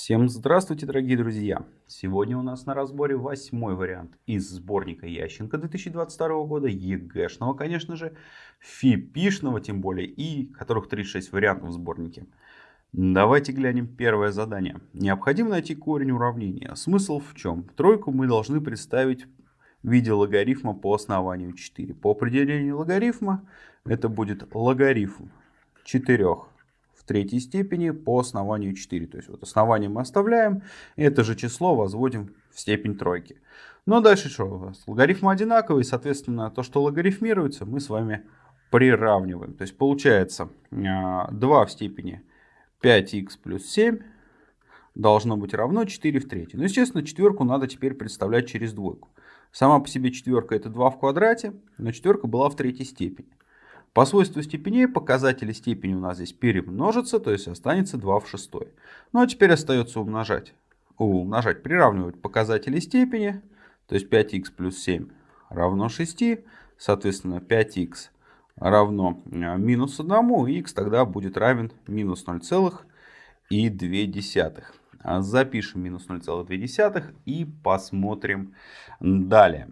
Всем здравствуйте, дорогие друзья! Сегодня у нас на разборе восьмой вариант из сборника Ященко 2022 года, ЕГЭшного, конечно же, ФИПИшного тем более, и которых 36 вариантов в сборнике. Давайте глянем первое задание. Необходимо найти корень уравнения. Смысл в чем? Тройку мы должны представить в виде логарифма по основанию 4. По определению логарифма это будет логарифм 4 третьей степени по основанию 4. То есть вот основание мы оставляем, это же число возводим в степень тройки. Но дальше что у нас? Логарифмы одинаковые, соответственно, то, что логарифмируется, мы с вами приравниваем. То есть получается 2 а, в степени 5х плюс 7 должно быть равно 4 в третьей. Ну, естественно, четверку надо теперь представлять через двойку. Сама по себе четверка это 2 в квадрате, но четверка была в третьей степени. По свойству степеней показатели степени у нас здесь перемножатся, то есть останется 2 в шестой. Ну а теперь остается умножать. Умножать, приравнивать показатели степени, то есть 5х плюс 7 равно 6, соответственно 5х равно а, минус 1, и х тогда будет равен минус 0,2. Запишем минус 0,2 и посмотрим далее.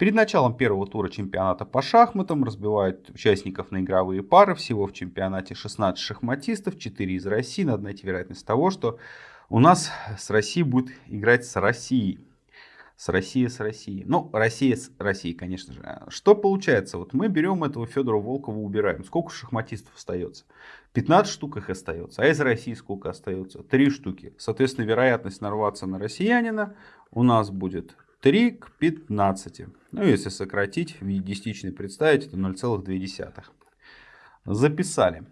Перед началом первого тура чемпионата по шахматам разбивают участников на игровые пары. Всего в чемпионате 16 шахматистов, 4 из России. Надо найти вероятность того, что у нас с Россией будет играть с Россией. С Россией, с Россией. Ну, Россия с Россией, конечно же. Что получается? Вот мы берем этого Федора Волкова, убираем. Сколько шахматистов остается? 15 штук их остается. А из России сколько остается? 3 штуки. Соответственно, вероятность нарваться на россиянина у нас будет 3 к 15. Ну, если сократить, в виде десятичной представить, это 0,2. Записали.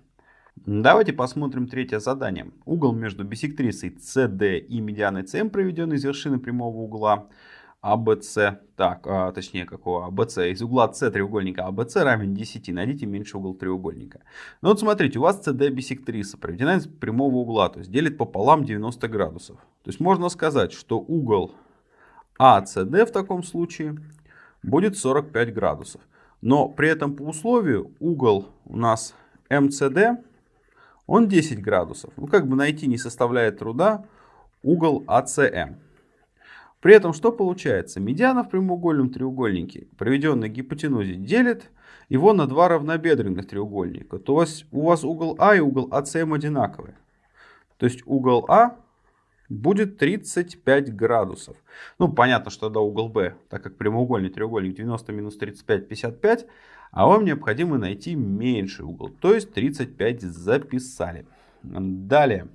Давайте посмотрим третье задание. Угол между бисектрисой CD и медианой CM проведен из вершины прямого угла ABC, так, а, точнее какого ABC, из угла C треугольника ABC равен 10, найдите меньший угол треугольника. Ну вот смотрите, у вас CD бисектриса проведена из прямого угла, то есть делит пополам 90 градусов. То есть можно сказать, что угол АЦД в таком случае будет 45 градусов. Но при этом по условию угол у нас МЦД, он 10 градусов. Ну, как бы найти не составляет труда угол АЦМ. При этом что получается? Медиана в прямоугольном треугольнике, проведенной гипотенузе, делит его на два равнобедренных треугольника. То есть у вас угол А и угол АЦМ одинаковые. То есть угол А будет 35 градусов. Ну, понятно, что да, угол B, так как прямоугольный треугольник 90 минус 35, 55, а вам необходимо найти меньший угол, то есть 35 записали. Далее.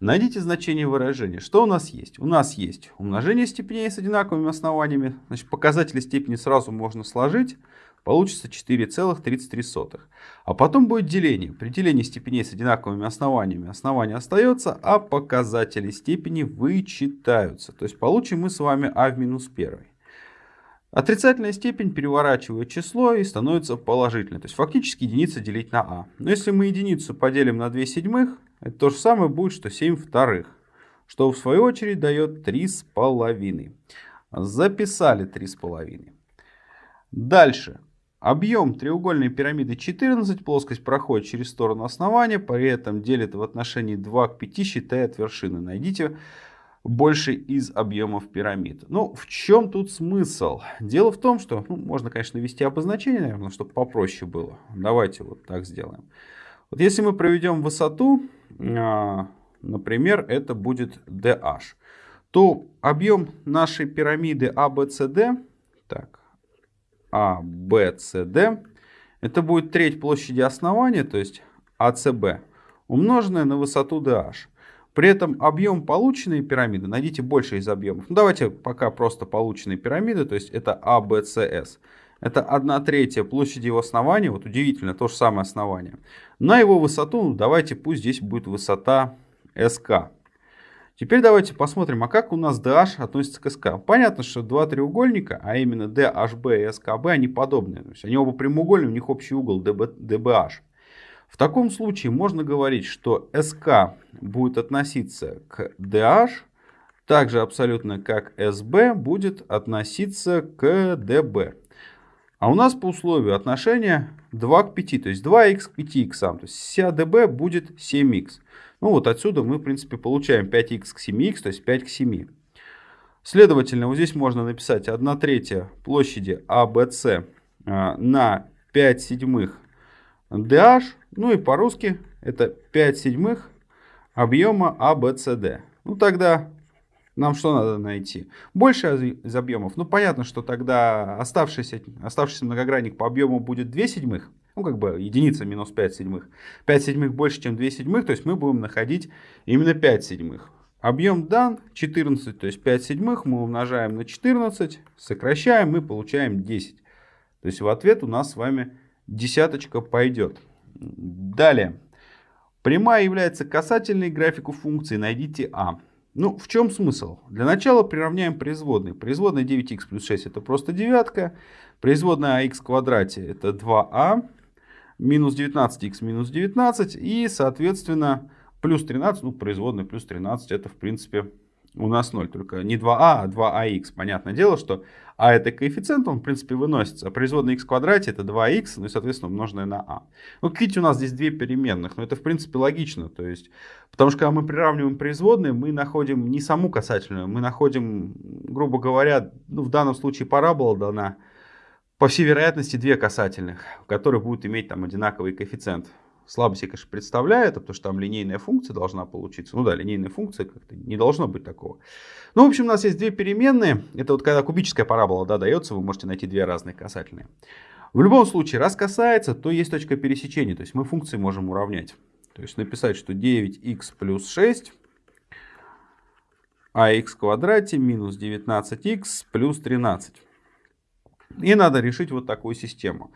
Найдите значение выражения. Что у нас есть? У нас есть умножение степеней с одинаковыми основаниями. Значит, показатели степени сразу можно сложить получится 4,33. А потом будет деление. При делении степеней с одинаковыми основаниями основание остается, а показатели степени вычитаются. То есть получим мы с вами а в минус 1. Отрицательная степень переворачивает число и становится положительной. То есть фактически единица делить на а. Но если мы единицу поделим на 2 седьмых, это то же самое будет, что 7 вторых. Что в свою очередь дает 3,5. Записали 3,5. Дальше. Объем треугольной пирамиды 14, плоскость проходит через сторону основания, при этом делит в отношении 2 к 5, считая от вершины. Найдите больше из объемов пирамид. Ну, в чем тут смысл? Дело в том, что, ну, можно, конечно, ввести обозначение, наверное, чтобы попроще было. Давайте вот так сделаем. Вот если мы проведем высоту, а, например, это будет DH, то объем нашей пирамиды ABCD, так, а, Б, С, Д. Это будет треть площади основания, то есть АЦБ, умноженная на высоту DH. При этом объем полученной пирамиды, найдите больше из объемов. Ну, давайте пока просто полученные пирамиды, то есть это АБЦС. Это 1 третья площади его основания, вот удивительно, то же самое основание. На его высоту, ну, давайте пусть здесь будет высота СК. Теперь давайте посмотрим, а как у нас DH относится к СК. Понятно, что два треугольника, а именно DHB и SKB, они подобные. То есть они оба прямоугольные, у них общий угол DBH. В таком случае можно говорить, что SK будет относиться к DH, также абсолютно как SB будет относиться к DB. А у нас по условию отношения 2 к 5, то есть 2х к 5х. То есть вся db будет 7х. Ну вот отсюда мы, в принципе, получаем 5х к 7х, то есть 5 к 7. Следовательно, вот здесь можно написать 1 третья площади ABC а, на 5 седьмых DH, ну и по-русски это 5 седьмых объема ABCD. Ну тогда нам что надо найти? Больше из объемов. Ну понятно, что тогда оставшийся, оставшийся многогранник по объему будет 2 седьмых. Ну как бы единица минус 5 седьмых. 5 седьмых больше, чем 2 седьмых, то есть мы будем находить именно 5 седьмых. Объем дан 14, то есть 5 седьмых мы умножаем на 14, сокращаем и получаем 10. То есть в ответ у нас с вами десяточка пойдет. Далее. Прямая является касательной графику функции. Найдите А. Ну, в чем смысл? Для начала приравняем производные. Производная 9х плюс 6 это просто девятка. Производная ах квадрате это 2а. Минус 19х минус 19. И, соответственно, плюс 13. Ну, производная плюс 13 это, в принципе, у нас 0, только не 2а, а 2ах. Понятное дело, что а это коэффициент, он в принципе выносится. А производная x в квадрате это 2х, ну и соответственно умноженное на а. Ну, видите, у нас здесь две переменных, но это в принципе логично. То есть, потому что когда мы приравниваем производные, мы находим не саму касательную, мы находим, грубо говоря, ну, в данном случае парабола дана, по всей вероятности, две касательных, которые будут иметь там одинаковый коэффициент слабо себе, конечно, представляю это, потому что там линейная функция должна получиться. Ну да, линейная функция как-то не должно быть такого. Ну, в общем, у нас есть две переменные. Это вот когда кубическая парабола да, дается, вы можете найти две разные касательные. В любом случае, раз касается, то есть точка пересечения. То есть мы функции можем уравнять. То есть написать, что 9х плюс 6 ах в квадрате минус 19х плюс 13. И надо решить вот такую систему.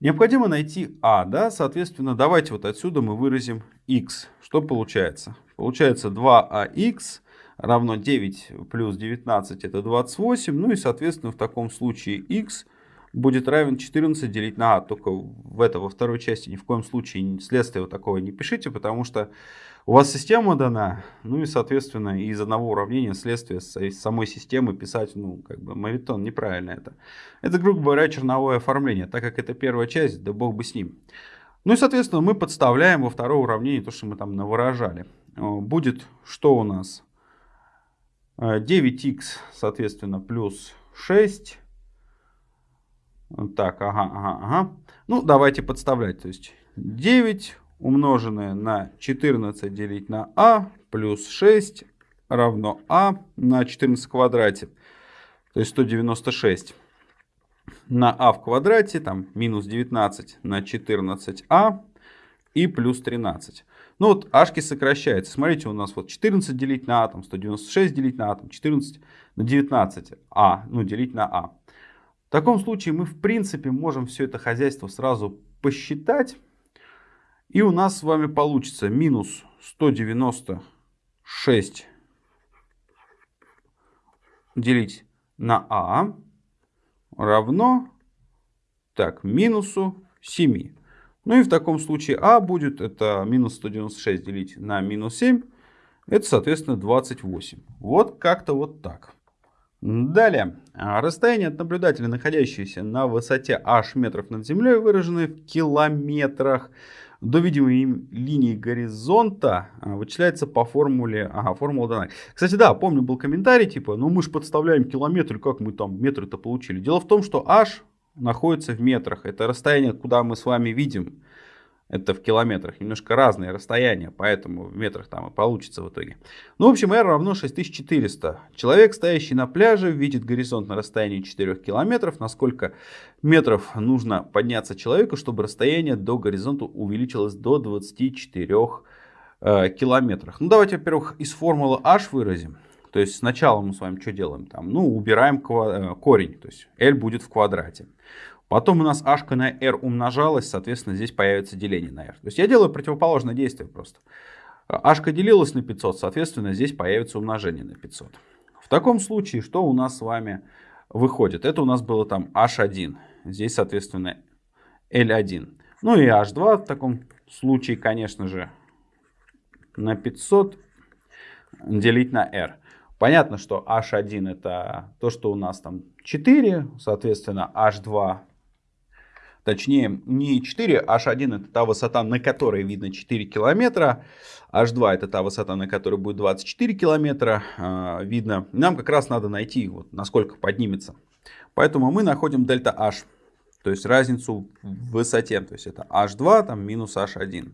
Необходимо найти а, да, соответственно, давайте вот отсюда мы выразим x. Что получается? Получается 2ax равно 9 плюс 19 это 28, ну и соответственно в таком случае x будет равен 14 делить на а. Только в это, во второй части ни в коем случае следствие вот такого не пишите, потому что у вас система дана, ну и, соответственно, из одного уравнения следствие самой системы писать, ну, как бы, мавитон, неправильно это. Это, грубо говоря, черновое оформление, так как это первая часть, да бог бы с ним. Ну и, соответственно, мы подставляем во второе уравнение то, что мы там навыражали. Будет что у нас? 9х, соответственно, плюс 6. Так, ага, ага, ага. Ну, давайте подставлять. То есть 9 умноженное на 14 делить на а плюс 6 равно а на 14 в квадрате. То есть 196 на а в квадрате, там минус 19 на 14а и плюс 13. Ну вот ашки сокращаются. Смотрите, у нас вот 14 делить на а, там 196 делить на а, там 14 на 19 а, ну делить на а. В таком случае мы в принципе можем все это хозяйство сразу посчитать. И у нас с вами получится минус 196 делить на а равно так, минусу 7. Ну и в таком случае а будет, это минус 196 делить на минус 7, это соответственно 28. Вот как-то вот так. Далее. Расстояние от наблюдателя, находящееся на высоте h метров над землей, выраженное в километрах до видимой линии горизонта а, вычисляется по формуле, ага, формула дана. Кстати, да, помню, был комментарий, типа, ну мы же подставляем километр, как мы там метры-то получили. Дело в том, что h находится в метрах, это расстояние, куда мы с вами видим это в километрах, немножко разные расстояния, поэтому в метрах там и получится в итоге. Ну, в общем, R равно 6400. Человек, стоящий на пляже, видит горизонт на расстоянии 4 километров. Насколько метров нужно подняться человеку, чтобы расстояние до горизонта увеличилось до 24 э, километров. Ну, давайте, во-первых, из формулы h выразим. То есть сначала мы с вами что делаем? Там, ну, убираем э, корень, то есть L будет в квадрате. Потом у нас h на r умножалось, соответственно, здесь появится деление на r. То есть я делаю противоположное действие просто. h делилось на 500, соответственно, здесь появится умножение на 500. В таком случае, что у нас с вами выходит? Это у нас было там h1. Здесь, соответственно, L1. Ну и H2 в таком случае, конечно же, на 500 делить на R. Понятно, что H1 это то, что у нас там 4, соответственно, H2 Точнее, не 4, H1 это та высота, на которой видно 4 километра. H2 это та высота, на которой будет 24 километра э, видно. Нам как раз надо найти, вот, насколько поднимется. Поэтому мы находим дельта H. То есть разницу в высоте. То есть это H2 там, минус H1.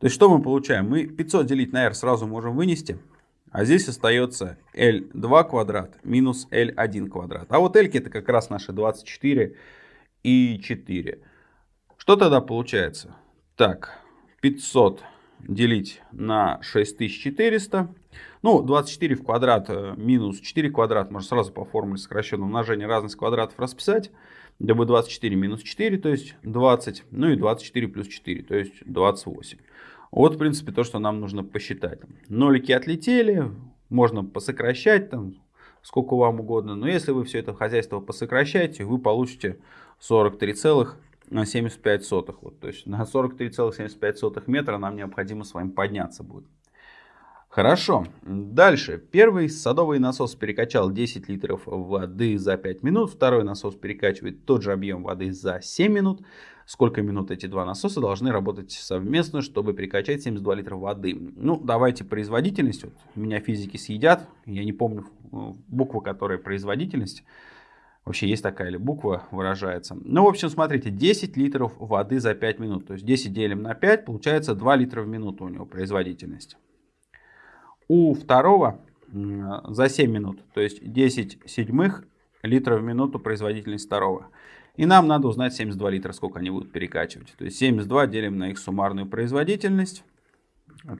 То есть что мы получаем? Мы 500 делить на R сразу можем вынести. А здесь остается L2 квадрат минус L1 квадрат. А вот L это как раз наши 24 и 4. Что тогда получается? Так, 500 делить на 6400. Ну, 24 в квадрат э, минус 4 квадрат. Можно сразу по формуле сокращенного умножения разность квадратов расписать. Будет 24 минус 4, то есть 20. Ну и 24 плюс 4, то есть 28. Вот, в принципе, то, что нам нужно посчитать. Нолики отлетели, можно посокращать, там, сколько вам угодно. Но если вы все это хозяйство посокращаете, вы получите 43,75. Вот, то есть на 43,75 метра нам необходимо с вами подняться будет. Хорошо. Дальше. Первый садовый насос перекачал 10 литров воды за 5 минут. Второй насос перекачивает тот же объем воды за 7 минут. Сколько минут эти два насоса должны работать совместно, чтобы перекачать 72 литра воды? Ну, давайте производительность. Вот, меня физики съедят. Я не помню э, букву, которая производительность. Вообще есть такая ли буква выражается. Ну, в общем, смотрите, 10 литров воды за 5 минут. То есть 10 делим на 5, получается 2 литра в минуту у него производительность. У второго за 7 минут, то есть 10 седьмых литров в минуту производительность второго. И нам надо узнать 72 литра, сколько они будут перекачивать. То есть 72 делим на их суммарную производительность.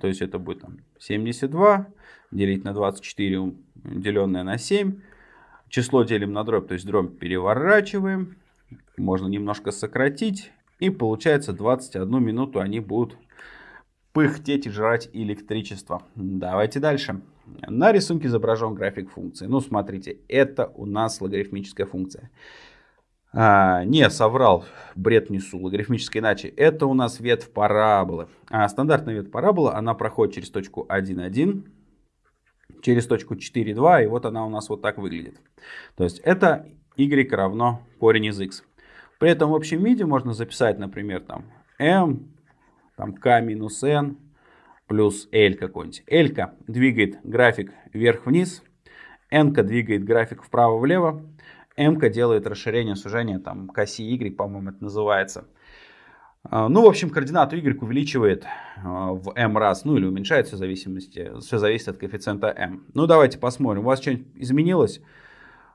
То есть это будет там 72 делить на 24, деленное на 7. Число делим на дробь, то есть дробь переворачиваем. Можно немножко сократить. И получается 21 минуту они будут пыхтеть и жрать электричество. Давайте дальше. На рисунке изображен график функции. Ну, смотрите, это у нас логарифмическая функция. А, не, соврал, бред несу, логарифмически иначе. Это у нас ветвь параболы. А стандартная ветвь параболы, она проходит через точку 1,1, через точку 4,2, и вот она у нас вот так выглядит. То есть это y равно корень из x. При этом в общем виде можно записать, например, там m там k минус n плюс l какой-нибудь. l двигает график вверх-вниз, n двигает график вправо-влево, m делает расширение, сужение там к оси y, по-моему, это называется. А, ну, в общем, координату y увеличивает а, в m раз, ну или уменьшается в зависимости, все зависит от коэффициента m. Ну, давайте посмотрим, у вас что-нибудь изменилось?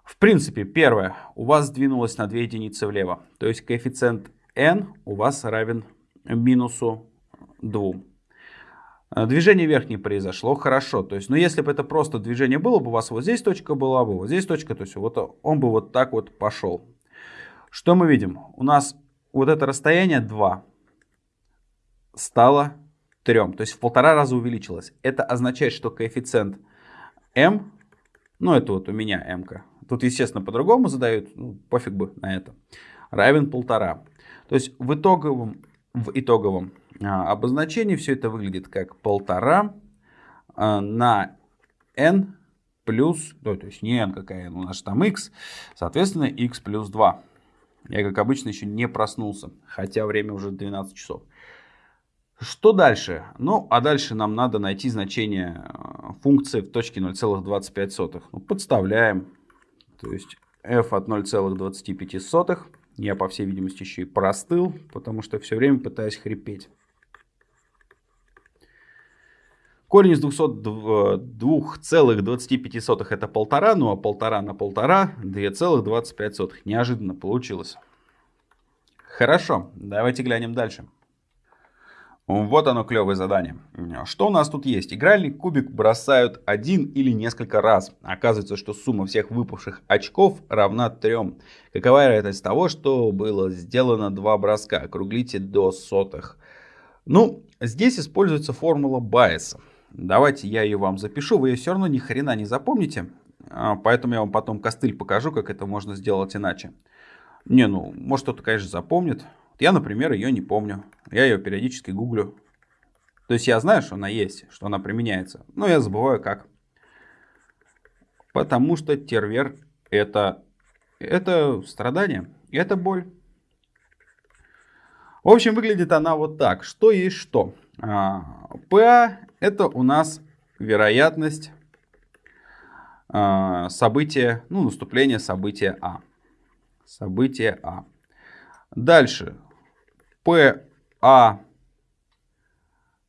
В принципе, первое, у вас сдвинулось на 2 единицы влево, то есть коэффициент n у вас равен минусу 2. А, движение вверх не произошло, хорошо. То есть, ну если бы это просто движение было бы, у вас вот здесь точка была бы, вот здесь точка, то есть вот он бы вот так вот пошел. Что мы видим? У нас вот это расстояние 2 стало 3, то есть в полтора раза увеличилось. Это означает, что коэффициент m, ну это вот у меня m, -ка, тут естественно по-другому задают, ну, пофиг бы на это, равен полтора. То есть в итоговом, в итоговом обозначений все это выглядит как полтора а, на n плюс, ну, то есть не n какая n, у нас там x, соответственно x плюс 2. Я, как обычно, еще не проснулся, хотя время уже 12 часов. Что дальше? Ну, а дальше нам надо найти значение а, функции в точке 0,25. Ну, подставляем. То есть f от 0,25. Я, по всей видимости, еще и простыл, потому что все время пытаюсь хрипеть. Корень из 2,25 это полтора, ну а полтора на полтора 2,25. Неожиданно получилось. Хорошо, давайте глянем дальше. Вот оно клевое задание. Что у нас тут есть? Игральный кубик бросают один или несколько раз. Оказывается, что сумма всех выпавших очков равна 3. Какова вероятность того, что было сделано два броска? Округлите до сотых. Ну, здесь используется формула Байеса. Давайте я ее вам запишу, вы ее все равно ни хрена не запомните. А, поэтому я вам потом костыль покажу, как это можно сделать иначе. Не, ну, может кто-то, конечно, запомнит. Я, например, ее не помню. Я ее периодически гуглю. То есть я знаю, что она есть, что она применяется. Но я забываю как. Потому что тервер это, это страдание, это боль. В общем, выглядит она вот так. Что есть что? ПА это у нас вероятность события, ну, наступления события А. Событие А. Дальше. ПА.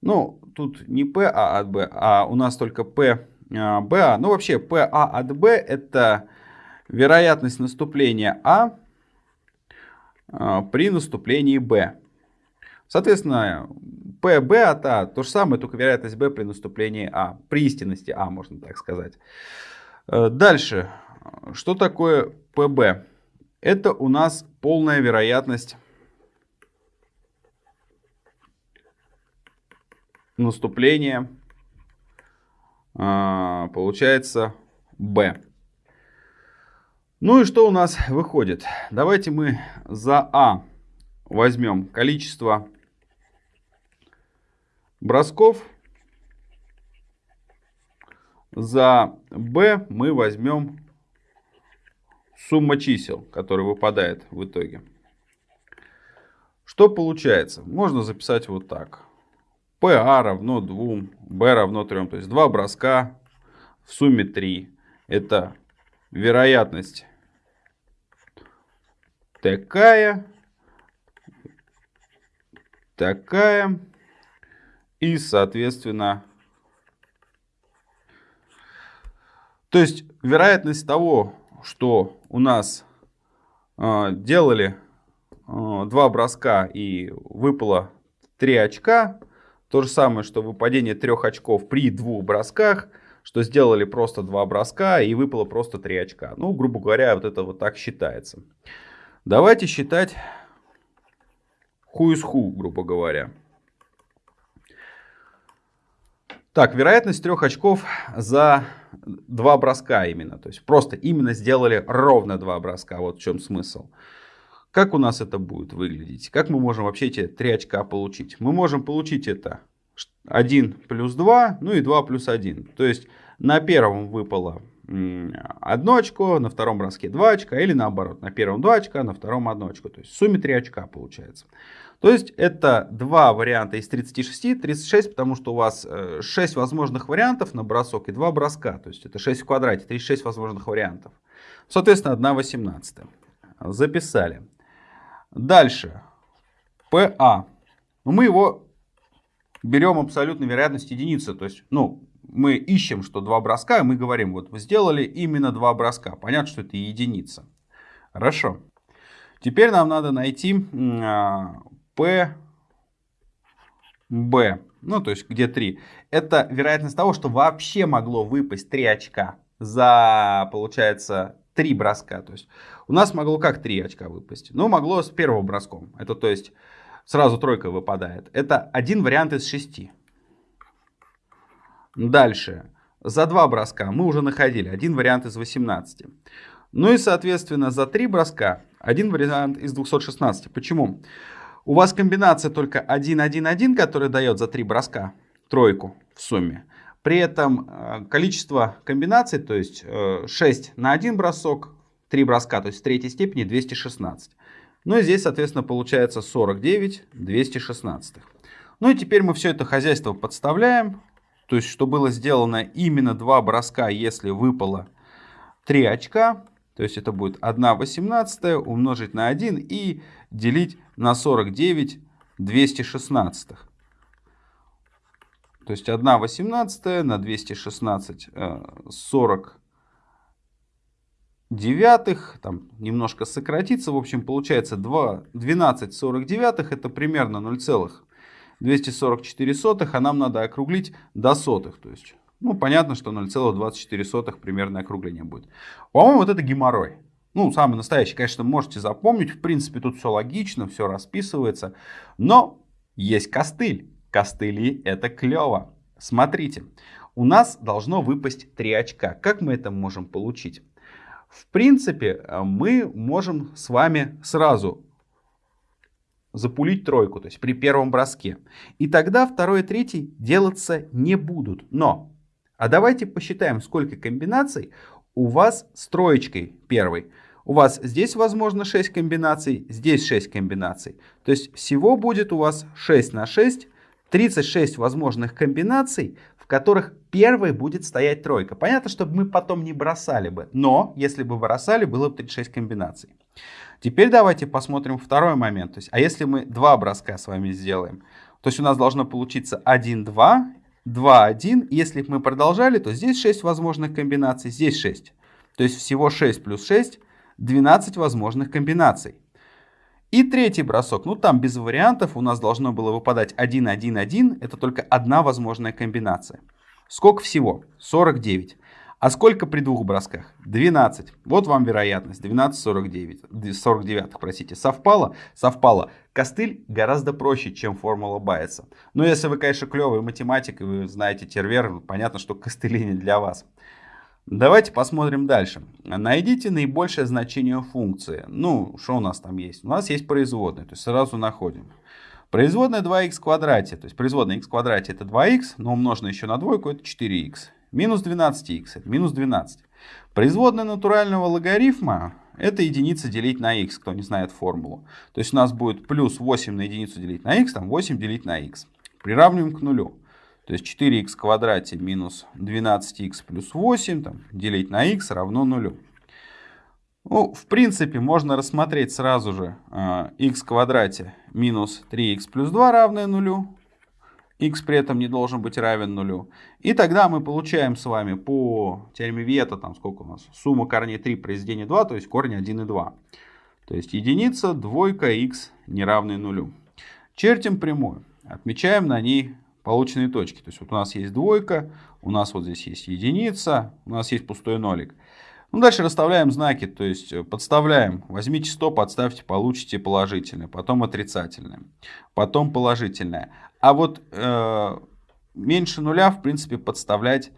Ну, тут не ПА от Б, а у нас только ПБА. Ну, вообще, ПА от Б это вероятность наступления А при наступлении Б. Соответственно, ПБ от А то же самое, только вероятность Б при наступлении А. При истинности А, можно так сказать. Э, дальше. Что такое ПБ? Это у нас полная вероятность наступления. А, получается B. Ну и что у нас выходит? Давайте мы за А возьмем количество бросков. За b мы возьмем сумма чисел, которая выпадает в итоге. Что получается? Можно записать вот так. PA равно 2, B равно 3. То есть два броска в сумме 3. Это вероятность такая, такая и, соответственно, то есть вероятность того, что у нас э, делали э, два броска и выпало 3 очка, то же самое, что выпадение трех очков при двух бросках, что сделали просто два броска и выпало просто 3 очка. Ну, грубо говоря, вот это вот так считается. Давайте считать ху из ху, грубо говоря. Так, вероятность трех очков за два броска именно. То есть просто именно сделали ровно два броска. Вот в чем смысл. Как у нас это будет выглядеть? Как мы можем вообще эти три очка получить? Мы можем получить это 1 плюс 2, ну и 2 плюс 1. То есть на первом выпало одно очко, на втором броске 2 очка, или наоборот, на первом 2 очка, на втором 1 очко. То есть в сумме 3 очка получается. То есть это два варианта из 36, 36, потому что у вас 6 э, возможных вариантов на бросок и 2 броска. То есть это 6 в квадрате, 36 возможных вариантов. Соответственно, 1 18. Записали. Дальше. ПА. Ну, мы его берем абсолютно вероятность единицы. То есть, ну, мы ищем, что два броска, и мы говорим, вот вы сделали именно два броска. Понятно, что это единица. Хорошо. Теперь нам надо найти а, P, B, ну то есть где 3, это вероятность того, что вообще могло выпасть 3 очка за, получается, 3 броска. То есть у нас могло как 3 очка выпасть? Ну, могло с первого броском. Это то есть сразу тройка выпадает. Это один вариант из 6. Дальше. За 2 броска мы уже находили один вариант из 18. Ну и, соответственно, за 3 броска один вариант из 216. Почему? У вас комбинация только 1-1-1, которая дает за 3 броска тройку в сумме. При этом э, количество комбинаций, то есть 6 э, на 1 бросок, 3 броска, то есть в третьей степени 216. Ну и здесь, соответственно, получается 49 216. Ну и теперь мы все это хозяйство подставляем. То есть, что было сделано именно 2 броска, если выпало 3 очка. То есть это будет 1 18 умножить на 1 и делить на 49 216. То есть 1 18 на 216 40 девятых, там немножко сократится, в общем получается 2, 12 49 это примерно 0,244, а нам надо округлить до сотых, то есть ну, понятно, что 0,24 примерное округление будет. По-моему, вот это геморрой. Ну, самый настоящий, конечно, можете запомнить. В принципе, тут все логично, все расписывается. Но есть костыль. Костыли это клево. Смотрите, у нас должно выпасть 3 очка. Как мы это можем получить? В принципе, мы можем с вами сразу запулить тройку, то есть при первом броске. И тогда второй и третий делаться не будут. Но а давайте посчитаем, сколько комбинаций у вас с троечкой первой. У вас здесь возможно 6 комбинаций, здесь 6 комбинаций. То есть всего будет у вас 6 на 6, 36 возможных комбинаций, в которых первой будет стоять тройка. Понятно, чтобы мы потом не бросали бы, но если бы бросали, было бы 36 комбинаций. Теперь давайте посмотрим второй момент. То есть, а если мы два броска с вами сделаем, то есть у нас должно получиться 1, 2, 2, 1. Если мы продолжали, то здесь 6 возможных комбинаций, здесь 6. То есть всего 6 плюс 6 12 возможных комбинаций. И третий бросок, ну там без вариантов у нас должно было выпадать 1, 1, 1, это только одна возможная комбинация. Сколько всего? 49. А сколько при двух бросках? 12. Вот вам вероятность. 12, 49. 49, простите. Совпало? Совпало. Костыль гораздо проще, чем формула Байеса. Но если вы, конечно, клевый математик и вы знаете тервер, понятно, что костыли не для вас. Давайте посмотрим дальше. Найдите наибольшее значение функции. Ну, что у нас там есть? У нас есть производная, то есть сразу находим. Производная 2х в квадрате, то есть производная х в квадрате это 2х, но умноженное еще на двойку это 4х. Минус 12х это минус 12. Производная натурального логарифма это единица делить на х, кто не знает формулу. То есть у нас будет плюс 8 на единицу делить на х, там 8 делить на х. Приравниваем к нулю. То есть 4х в квадрате минус 12х плюс 8 там, делить на х равно нулю. Ну, в принципе, можно рассмотреть сразу же э, х в квадрате минус 3х плюс 2 равное нулю. х при этом не должен быть равен нулю. И тогда мы получаем с вами по теореме Виета, там сколько у нас, сумма корней 3 произведение 2, то есть корень 1 и 2. То есть единица, двойка, х неравный нулю. Чертим прямую. Отмечаем на ней полученные точки. То есть вот у нас есть двойка, у нас вот здесь есть единица, у нас есть пустой нолик. Ну, дальше расставляем знаки, то есть э, подставляем. Возьмите 100, подставьте, получите положительное, потом отрицательное, потом положительное. А вот э, меньше нуля, в принципе, подставлять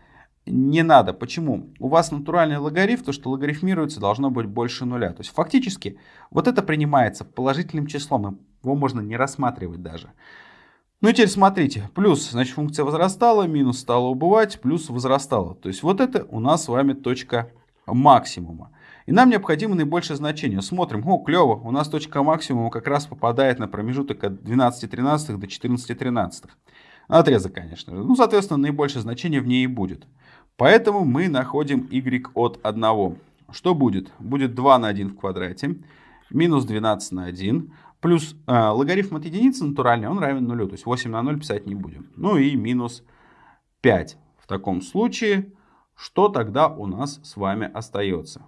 не надо. Почему? У вас натуральный логарифм, то, что логарифмируется, должно быть больше нуля. То есть фактически вот это принимается положительным числом, его можно не рассматривать даже. Ну и теперь смотрите, плюс, значит, функция возрастала, минус стала убывать, плюс возрастала. То есть вот это у нас с вами точка максимума. И нам необходимо наибольшее значение. Смотрим, о, клево, у нас точка максимума как раз попадает на промежуток от 12,13 до 14,13. Отрезок, конечно. Ну, соответственно, наибольшее значение в ней и будет. Поэтому мы находим y от 1. Что будет? Будет 2 на 1 в квадрате, минус 12 на 1, Плюс э, логарифм от единицы натуральный, он равен нулю. То есть 8 на 0 писать не будем. Ну и минус 5. В таком случае, что тогда у нас с вами остается?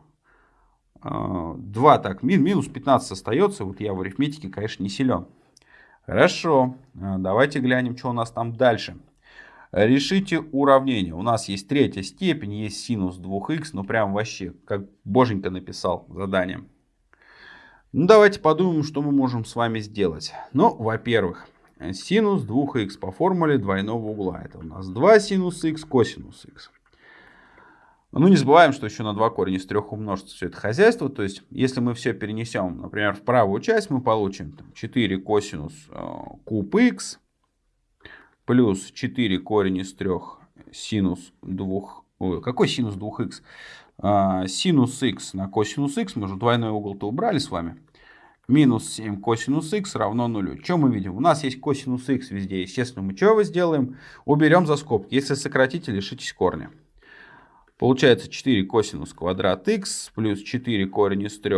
2 э, так, минус 15 остается. Вот я в арифметике, конечно, не силен. Хорошо, э, давайте глянем, что у нас там дальше. Решите уравнение. У нас есть третья степень, есть синус 2х. Ну прям вообще, как боженька написал задание. Ну, давайте подумаем, что мы можем с вами сделать. Ну, во-первых, синус 2х по формуле двойного угла. Это у нас 2 синус х, косинус х. Ну, не забываем, что еще на 2 корень из 3 умножится все это хозяйство. То есть, если мы все перенесем, например, в правую часть, мы получим там, 4 косинус э, куб х плюс 4 корень из 3 синус 2... Ой, какой синус 2х? А, синус х на косинус х, мы же двойной угол-то убрали с вами. Минус 7 косинус х равно нулю. Что мы видим? У нас есть косинус х везде. Естественно, мы что сделаем? Уберем за скобки. Если сократите, лишитесь корня. Получается 4 косинус квадрат х плюс 4 корень из 3.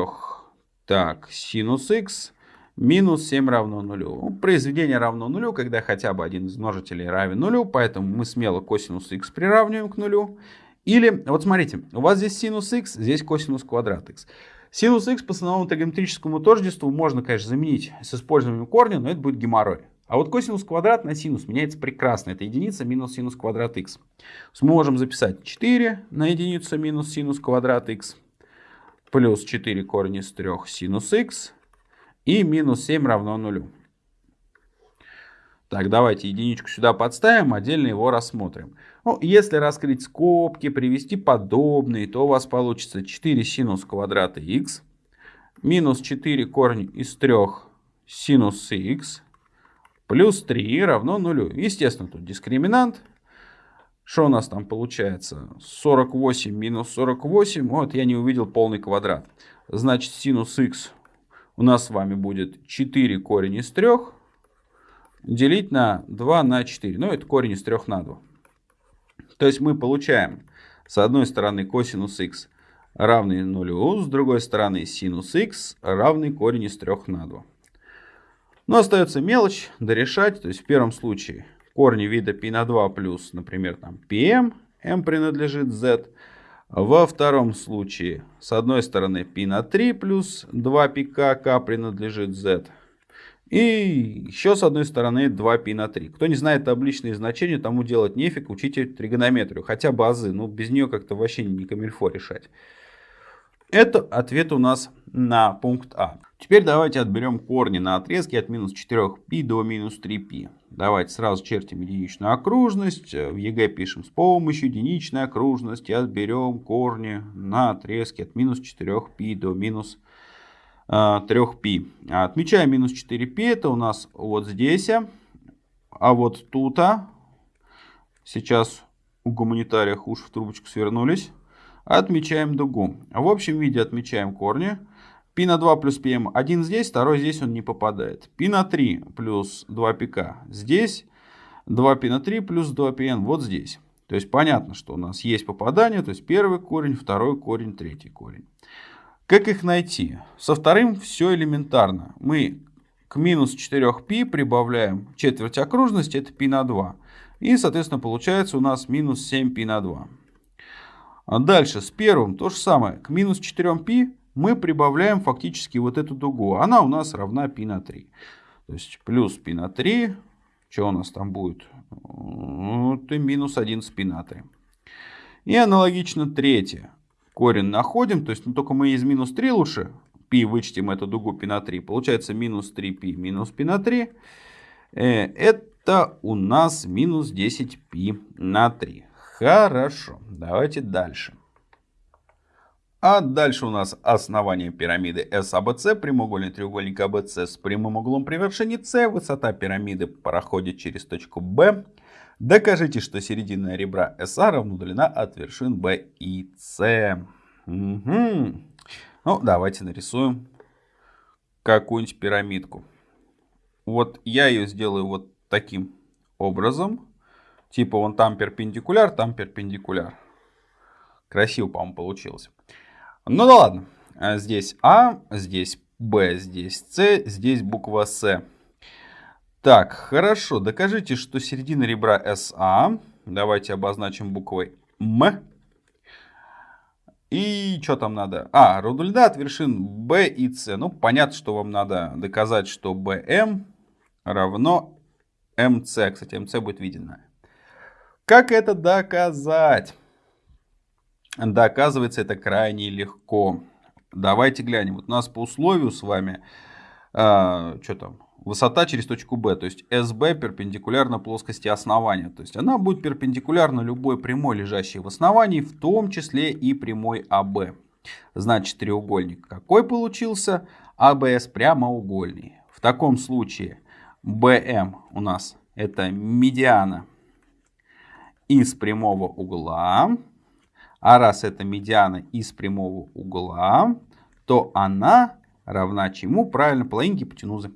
Так, синус х минус 7 равно нулю. Ну, произведение равно нулю, когда хотя бы один из множителей равен нулю, поэтому мы смело косинус х приравниваем к нулю. Или, вот смотрите, у вас здесь синус х, здесь косинус квадрат х. Синус х по основному тригонометрическому тождеству можно, конечно, заменить с использованием корня, но это будет геморрой. А вот косинус квадрат на синус меняется прекрасно. Это единица минус синус квадрат х. Мы можем записать 4 на единицу минус синус квадрат х плюс 4 корень из 3 синус х и минус 7 равно нулю. Так, давайте единичку сюда подставим, отдельно его рассмотрим. Ну, если раскрыть скобки, привести подобные, то у вас получится 4 синус квадрата х минус 4 корень из 3 синус х плюс 3 равно нулю. Естественно, тут дискриминант. Что у нас там получается? 48 минус 48. Вот я не увидел полный квадрат. Значит, синус х у нас с вами будет 4 корень из 3 делить на 2 на 4. Ну, это корень из 3 на 2. То есть мы получаем с одной стороны косинус х равный нулю, с другой стороны синус х равный корень из 3 на 2. Но остается мелочь дорешать. То есть в первом случае корни вида π на 2 плюс, например, там pm, m принадлежит z. Во втором случае с одной стороны π на 3 плюс 2πk, k принадлежит z. И еще с одной стороны 2π на 3. Кто не знает табличные значения, тому делать нефиг, учите тригонометрию. Хотя базы, ну без нее как-то вообще не камильфо решать. Это ответ у нас на пункт А. Теперь давайте отберем корни на отрезке от минус 4π до минус 3π. Давайте сразу чертим единичную окружность. В ЕГЭ пишем с помощью единичной окружности отберем корни на отрезке от минус 4π до минус 3π. 3π. Отмечаем минус 4π, это у нас вот здесь, а, а вот тут, а. сейчас у гуманитариях уж в трубочку свернулись, отмечаем дугу. В общем виде отмечаем корни. Пи на 2 плюс πm один здесь, второй здесь он не попадает. Пи на 3 плюс 2 пк здесь, 2 пи на 3 плюс 2πn вот здесь. То есть понятно, что у нас есть попадание, то есть первый корень, второй корень, третий корень. Как их найти? Со вторым все элементарно. Мы к минус 4π прибавляем четверть окружности, это π на 2. И, соответственно, получается у нас минус 7π на 2. А дальше с первым то же самое. К минус 4π мы прибавляем фактически вот эту дугу. Она у нас равна π на 3. То есть плюс π на 3. Что у нас там будет? Вот и минус 11π на 3. И аналогично третье корень находим, то есть ну, только мы из минус 3 лучше π вычтем эту дугу π на 3, получается минус 3π минус π на 3. Э, это у нас минус 10π на 3. Хорошо, давайте дальше. А дальше у нас основание пирамиды SABC, прямоугольный треугольник ABC с прямым углом при вершине С. Высота пирамиды проходит через точку B. Докажите, что середина ребра SA равна длина от вершин B и C. Угу. Ну, давайте нарисуем какую-нибудь пирамидку. Вот я ее сделаю вот таким образом. Типа вон там перпендикуляр, там перпендикуляр. Красиво, по-моему, получилось. Ну да ладно. Здесь А, здесь Б, здесь С, здесь буква С. Так, хорошо. Докажите, что середина ребра СА. Давайте обозначим буквой М. И что там надо? А, родульда от вершин B и С. Ну, понятно, что вам надо доказать, что BM равно MC. Кстати, MC будет видно. Как это доказать? Доказывается это крайне легко. Давайте глянем. Вот у нас по условию с вами, а, что там, высота через точку B, то есть SB перпендикулярна плоскости основания. То есть она будет перпендикулярна любой прямой, лежащей в основании, в том числе и прямой AB. Значит, треугольник какой получился? ABS а прямоугольный. В таком случае BM у нас это медиана из прямого угла. А раз это медиана из прямого угла, то она равна чему? Правильно, половине гипотенузы.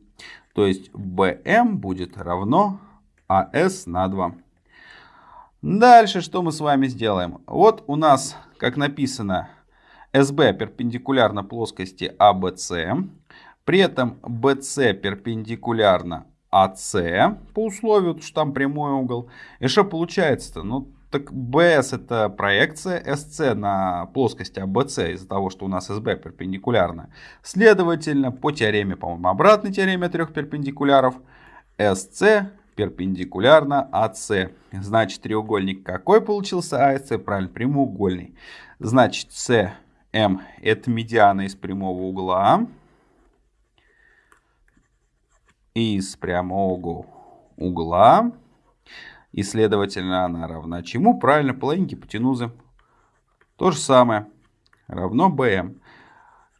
То есть BM будет равно AS на 2. Дальше что мы с вами сделаем? Вот у нас, как написано, SB перпендикулярно плоскости ABC. При этом BC перпендикулярно AC по условию, что там прямой угол. И что получается-то? Ну, так BS это проекция SC на плоскости ABC из-за того, что у нас SB перпендикулярна. Следовательно, по теореме, по-моему, обратной теореме трех перпендикуляров, SC перпендикулярно AC. Значит, треугольник какой получился? ASC, правильно, прямоугольный. Значит, CM это медиана из прямого угла. Из прямого угла. И, следовательно, она равна чему? Правильно, половине гипотенузы. То же самое. Равно BM.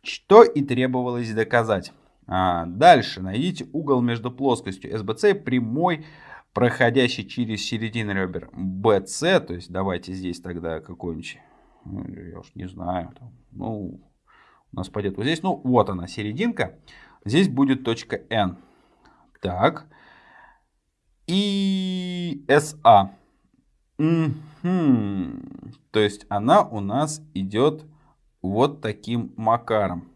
Что и требовалось доказать. А, дальше найдите угол между плоскостью SBC и прямой проходящий через середину ребер BC, то есть давайте здесь тогда какой-нибудь, ну, я уж не знаю, там, ну, у нас пойдет вот здесь, ну, вот она, серединка, здесь будет точка N. Так, и SA. Угу. То есть она у нас идет вот таким макаром.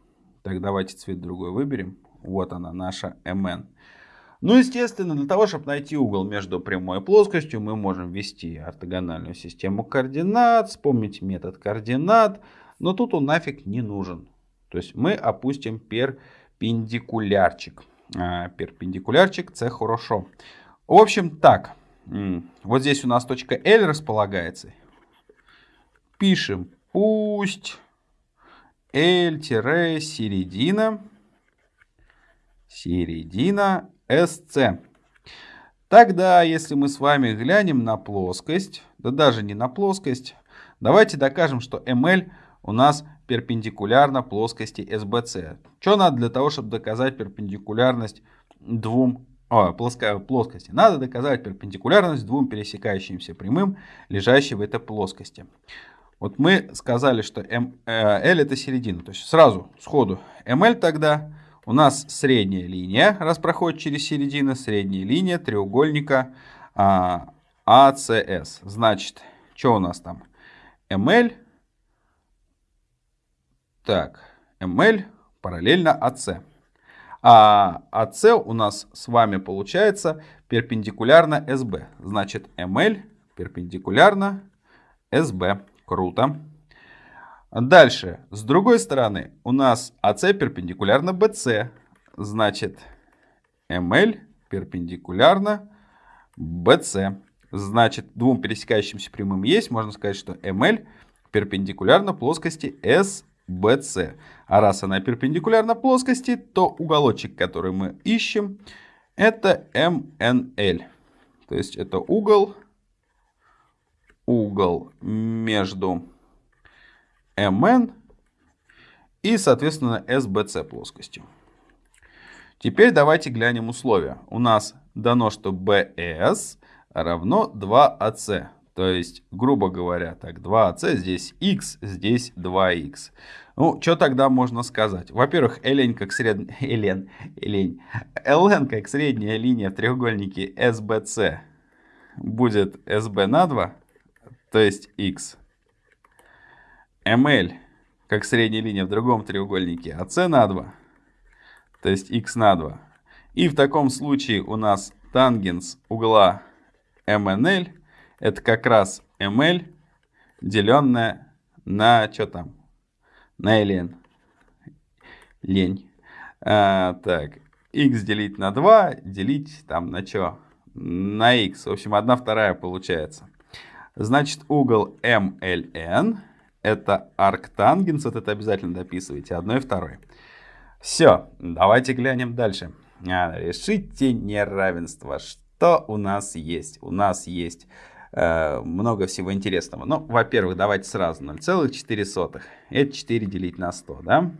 Так, давайте цвет другой выберем. Вот она, наша MN. Ну, естественно, для того, чтобы найти угол между прямой и плоскостью, мы можем ввести ортогональную систему координат, вспомнить метод координат, но тут он нафиг не нужен. То есть мы опустим перпендикулярчик. А, перпендикулярчик, це хорошо. В общем, так. Вот здесь у нас точка L располагается. Пишем, пусть L-середина, середина SC. Тогда, если мы с вами глянем на плоскость, да даже не на плоскость, давайте докажем, что ML у нас перпендикулярна плоскости SBC. Что надо для того, чтобы доказать перпендикулярность двум о, плоская, плоскости. Надо доказать перпендикулярность двум пересекающимся прямым, лежащим в этой плоскости. Вот мы сказали, что э, L это середина. То есть сразу, сходу, ML тогда у нас средняя линия, раз проходит через середину, средняя линия треугольника а, ACS. Значит, что у нас там? ML. Так, ML параллельно AC. А АС у нас с вами получается перпендикулярно СБ. Значит, МЛ перпендикулярно СБ. Круто. Дальше, с другой стороны, у нас АС перпендикулярно БС. Значит, МЛ перпендикулярно БС. Значит, двум пересекающимся прямым есть. Можно сказать, что МЛ перпендикулярно плоскости СБ. BC. А раз она перпендикулярна плоскости, то уголочек, который мы ищем, это MNL. То есть это угол, угол между MN и, соответственно, SBC плоскостью. Теперь давайте глянем условия. У нас дано, что BS равно 2AC. То есть, грубо говоря, так, 2c, здесь x, здесь 2x. Ну, что тогда можно сказать? Во-первых, ln как средняя... ln, ln, ln как средняя линия в треугольнике SBC будет SB на 2, то есть x. ml как средняя линия в другом треугольнике AC на 2, то есть x на 2. И в таком случае у нас тангенс угла MNL это как раз ml, деленное на что там? На ln. Лень. А, так, x делить на 2, делить там на что? На x. В общем, 1 вторая получается. Значит, угол MLN это арктангенс. Вот это обязательно дописывайте. Одной и второй. Все, давайте глянем дальше. А, решите неравенство. Что у нас есть? У нас есть много всего интересного. Ну, во-первых, давайте сразу 0,4. Это 4 делить на 100, да?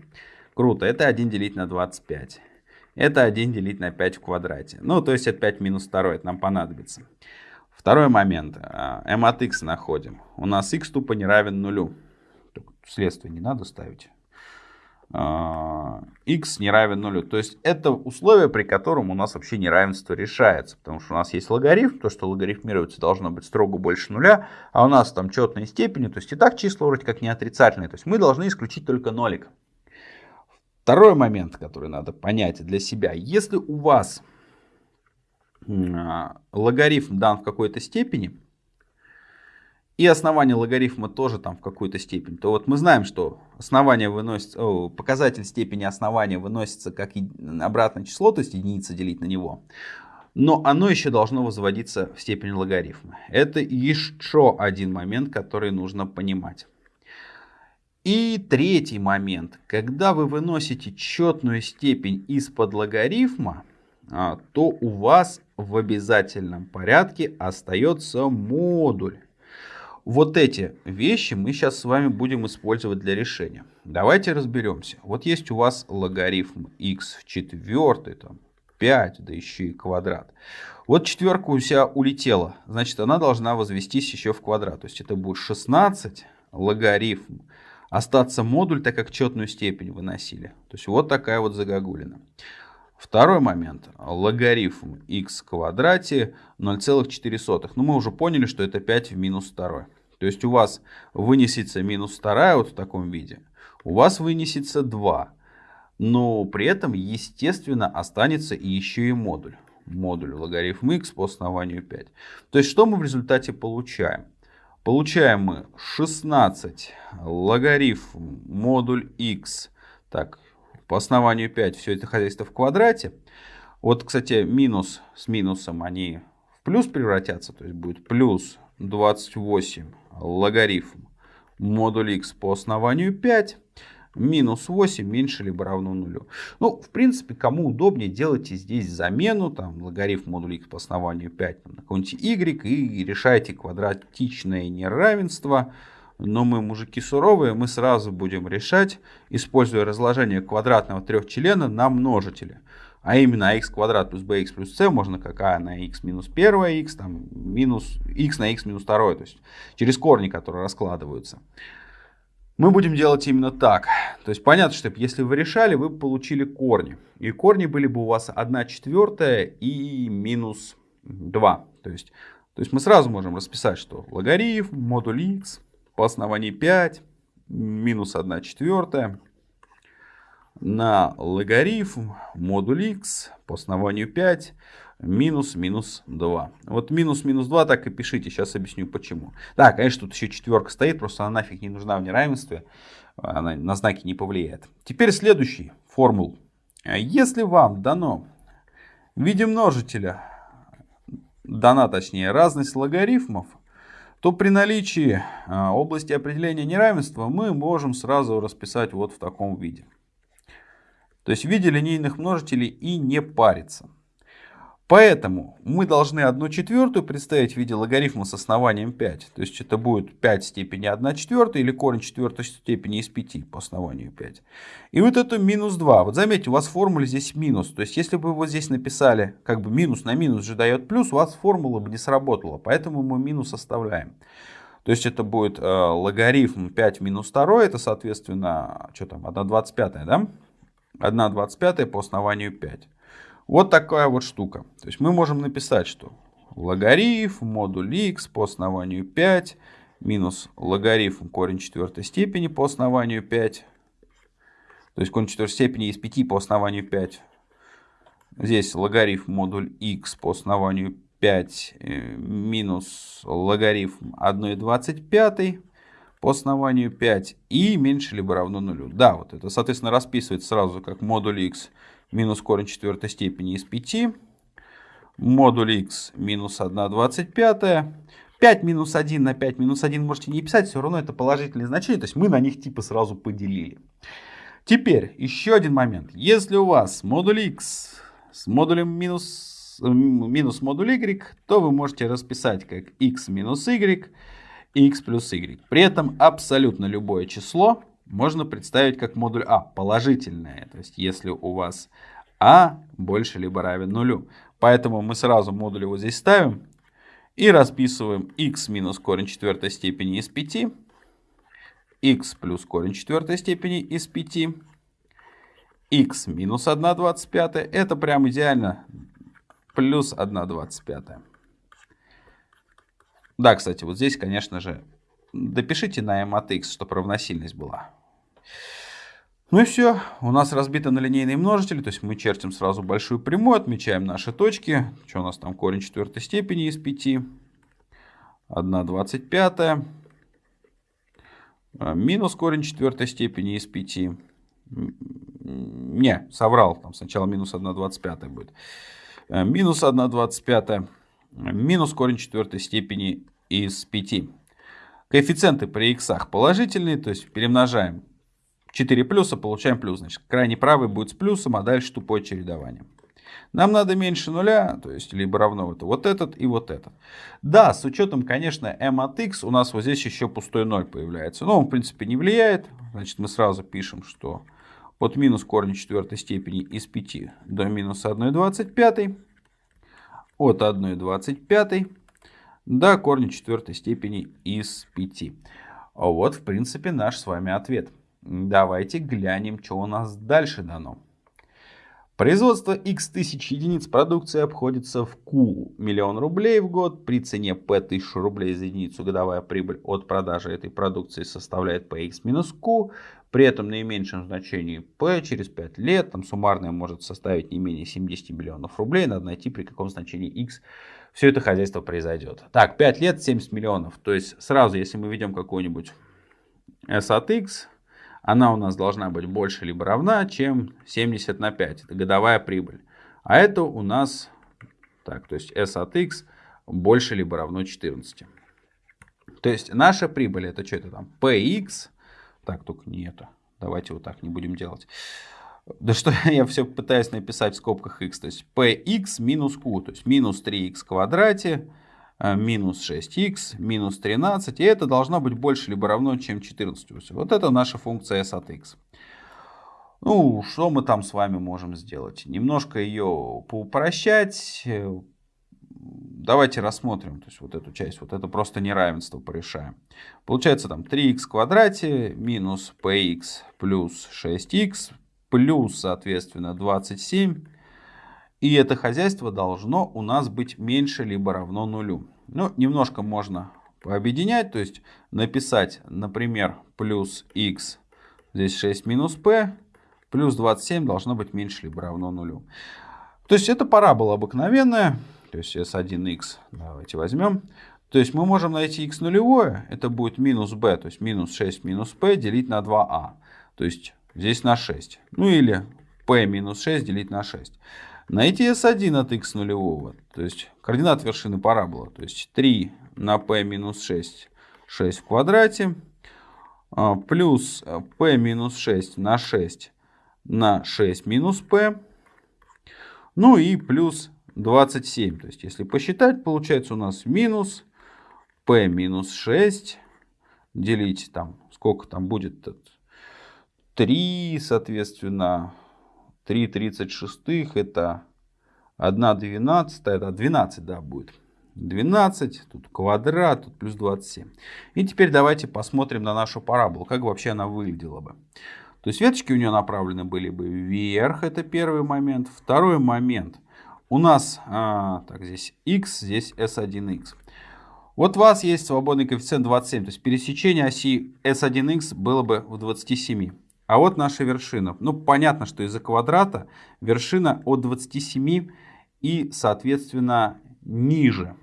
Круто. Это 1 делить на 25. Это 1 делить на 5 в квадрате. Ну, то есть это 5 минус 2, это нам понадобится. Второй момент. Э, m от x находим. У нас x тупо не равен нулю. Следствие не надо ставить. А, x не равен нулю. То есть это условие, при котором у нас вообще неравенство решается. Потому что у нас есть логарифм, то, что логарифмироваться должно быть строго больше нуля, а у нас там четные степени, то есть и так числа вроде как не отрицательные. То есть мы должны исключить только нолик. Второй момент, который надо понять для себя. Если у вас а, логарифм дан в какой-то степени, и основание логарифма тоже там в какую-то степень, то вот мы знаем, что основание выносится, о, показатель степени основания выносится как обратное число, то есть единица делить на него. Но оно еще должно возводиться в степень логарифма. Это еще один момент, который нужно понимать. И третий момент. Когда вы выносите четную степень из-под логарифма, а, то у вас в обязательном порядке остается модуль. Вот эти вещи мы сейчас с вами будем использовать для решения. Давайте разберемся. Вот есть у вас логарифм x в четвертой, там, 5, да еще и квадрат. Вот четверка у себя улетела, значит она должна возвестись еще в квадрат. То есть это будет 16 логарифм. Остаться модуль, так как четную степень выносили. То есть вот такая вот загогулина. Второй момент. Логарифм x в квадрате 0,4. Ну мы уже поняли, что это 5 в минус 2. То есть у вас вынесется минус 2 вот в таком виде. У вас вынесется 2. Но при этом, естественно, останется и еще и модуль. Модуль логарифм x по основанию 5. То есть что мы в результате получаем? Получаем мы 16 логарифм модуль x. Так, по основанию 5 все это хозяйство в квадрате. Вот, кстати, минус с минусом они в плюс превратятся. То есть будет плюс 28 логарифм модуль x по основанию 5 минус 8 меньше либо равно нулю. Ну, в принципе, кому удобнее, делайте здесь замену, там, логарифм модуля x по основанию 5 там, на какой-нибудь y и решайте квадратичное неравенство. Но мы мужики суровые, мы сразу будем решать, используя разложение квадратного трехчлена на множители. А именно x квадрат плюс bx плюс c можно как а на x минус 1 x, там, минус x на x минус 2, то есть через корни, которые раскладываются. Мы будем делать именно так. То есть понятно, что если вы решали, вы получили корни. И корни были бы у вас 1 четвертая и минус 2. То есть, то есть мы сразу можем расписать, что логарифм модуль x по основанию 5 минус 1 четвертая на логарифм модуль x по основанию 5 минус минус 2. Вот минус минус 2 так и пишите, сейчас объясню почему. Да, конечно, тут еще четверка стоит, просто она нафиг не нужна в неравенстве, она на знаки не повлияет. Теперь следующий формул. Если вам дано в виде множителя, дана точнее разность логарифмов, то при наличии а, области определения неравенства мы можем сразу расписать вот в таком виде. То есть в виде линейных множителей и не париться. Поэтому мы должны 1 четвертую представить в виде логарифма с основанием 5. То есть это будет 5 степени 1 четвертая или корень четвертой степени из 5 по основанию 5. И вот это минус 2. Вот заметьте, у вас в формуле здесь минус. То есть если бы вы здесь написали как бы минус на минус же дает плюс, у вас формула бы не сработала. Поэтому мы минус оставляем. То есть это будет э, логарифм 5 минус 2. Это соответственно, что там, 1,25, да? 1,25 по основанию 5. Вот такая вот штука. То есть мы можем написать, что логарифм модуль x по основанию 5 минус логарифм корень четвертой степени по основанию 5. То есть корень четвертой степени из 5 по основанию 5. Здесь логарифм модуль x по основанию 5 э, минус логарифм 1,25 по основанию 5 и меньше либо равно нулю. Да, вот это, соответственно, расписывается сразу как модуль x минус корень четвертой степени из 5. Модуль x минус 1 25. 5 минус 1 на 5 минус 1 можете не писать, все равно это положительные значения, то есть мы на них типа сразу поделили. Теперь еще один момент. Если у вас модуль x с модулем минус, минус модуль y, то вы можете расписать как x минус y, x плюс y. При этом абсолютно любое число можно представить как модуль А, положительное. То есть если у вас А больше либо равен нулю. Поэтому мы сразу модуль вот здесь ставим и расписываем x минус корень четвертой степени из 5, x плюс корень четвертой степени из 5, x минус 1 25, это прям идеально, плюс 1 25. Да, кстати, вот здесь, конечно же, допишите на m от x, чтобы равносильность была. Ну и все, у нас разбито на линейные множители, то есть мы чертим сразу большую прямую, отмечаем наши точки. Что у нас там корень четвертой степени из 5, 1 25, а, минус корень четвертой степени из 5. Не, соврал, там сначала минус 1 25 будет. А, минус 1 25, минус корень четвертой степени из 5. Коэффициенты при х положительные, то есть перемножаем 4 плюса, получаем плюс. Значит, крайний правый будет с плюсом, а дальше тупое чередование. Нам надо меньше нуля, то есть либо равно это вот этот и вот этот. Да, с учетом, конечно, m от x у нас вот здесь еще пустой 0 появляется. Но он, в принципе, не влияет. Значит, мы сразу пишем, что от минус корня четвертой степени из 5 до минус 1,25, от 1,25 до корня четвертой степени из 5. Вот, в принципе, наш с вами ответ. Давайте глянем, что у нас дальше дано. Производство x тысяч единиц продукции обходится в Q миллион рублей в год. При цене P 1000 рублей за единицу годовая прибыль от продажи этой продукции составляет Px минус Q. При этом наименьшем значении P через 5 лет там суммарное может составить не менее 70 миллионов рублей. Надо найти при каком значении x все это хозяйство произойдет. Так, 5 лет 70 миллионов. То есть сразу, если мы ведем какой-нибудь S от x, она у нас должна быть больше либо равна, чем 70 на 5. Это годовая прибыль. А это у нас, так, то есть S от X больше либо равно 14. То есть наша прибыль это что это там? PX. Так, только не это. Давайте вот так не будем делать. Да что я все пытаюсь написать в скобках x. То есть px минус q. То есть минус 3x в квадрате Э, минус 6х, минус 13, и это должно быть больше либо равно, чем 14. Вот это наша функция s от x. Ну, что мы там с вами можем сделать? Немножко ее поупрощать. Давайте рассмотрим, то есть вот эту часть, вот это просто неравенство порешаем. Получается там 3х в квадрате минус px плюс 6х плюс, соответственно, 27 и это хозяйство должно у нас быть меньше либо равно нулю. Ну, немножко можно пообъединять, то есть написать, например, плюс x, здесь 6 минус p, плюс 27 должно быть меньше либо равно нулю. То есть это парабола обыкновенная, то есть s1x, давайте возьмем. То есть мы можем найти x нулевое, это будет минус b, то есть минус 6 минус p делить на 2a, то есть здесь на 6. Ну или p минус 6 делить на 6. Найти s1 от x нулевого, то есть координат вершины парабола, то есть 3 на p минус 6, 6 в квадрате, а, плюс p минус 6 на 6 на 6 минус p, ну и плюс 27. То есть если посчитать, получается у нас минус p минус 6 делить там, сколько там будет, 3, соответственно, 3,36 это 1 12, это 12, да, будет. 12, тут квадрат, тут плюс 27. И теперь давайте посмотрим на нашу параболу, как вообще она выглядела бы. То есть веточки у нее направлены были бы вверх, это первый момент. Второй момент, у нас, а, так, здесь x, здесь s1x. Вот у вас есть свободный коэффициент 27, то есть пересечение оси s1x было бы в 27. А вот наша вершина. Ну, понятно, что из-за квадрата вершина от 27 и, соответственно, ниже.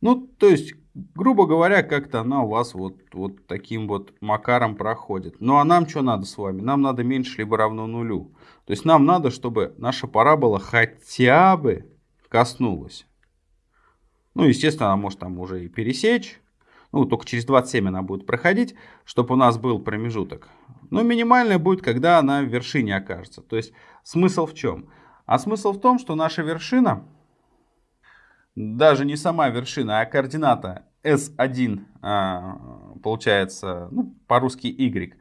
Ну, то есть, грубо говоря, как-то она у вас вот, вот таким вот макаром проходит. Ну, а нам что надо с вами? Нам надо меньше либо равно нулю. То есть, нам надо, чтобы наша парабола хотя бы коснулась. Ну, естественно, она может там уже и пересечь ну, только через 27 она будет проходить, чтобы у нас был промежуток. Но минимальная будет, когда она в вершине окажется. То есть смысл в чем? А смысл в том, что наша вершина, даже не сама вершина, а координата S1, а, получается, ну, по-русски Y.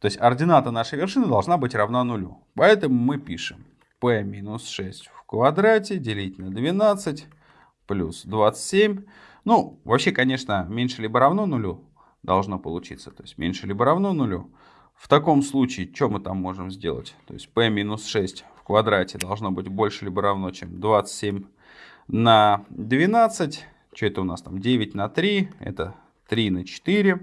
То есть ордината нашей вершины должна быть равна нулю. Поэтому мы пишем p минус 6 в квадрате делить на 12 плюс 27 ну, вообще, конечно, меньше либо равно нулю должно получиться. То есть меньше либо равно нулю. В таком случае, что мы там можем сделать? То есть p минус 6 в квадрате должно быть больше либо равно, чем 27 на 12. Что это у нас там? 9 на 3. Это 3 на 4.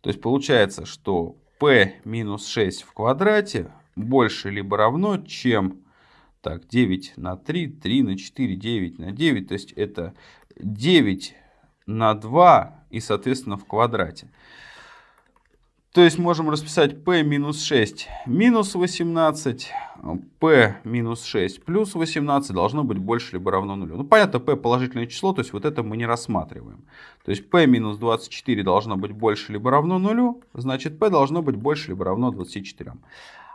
То есть получается, что p минус 6 в квадрате больше либо равно, чем так, 9 на 3, 3 на 4, 9 на 9. То есть это 9 на 2 и, соответственно, в квадрате. То есть можем расписать p минус 6 минус 18, p минус 6 плюс 18 должно быть больше либо равно нулю. Ну, понятно, p положительное число, то есть вот это мы не рассматриваем. То есть p минус 24 должно быть больше либо равно нулю, значит p должно быть больше либо равно 24.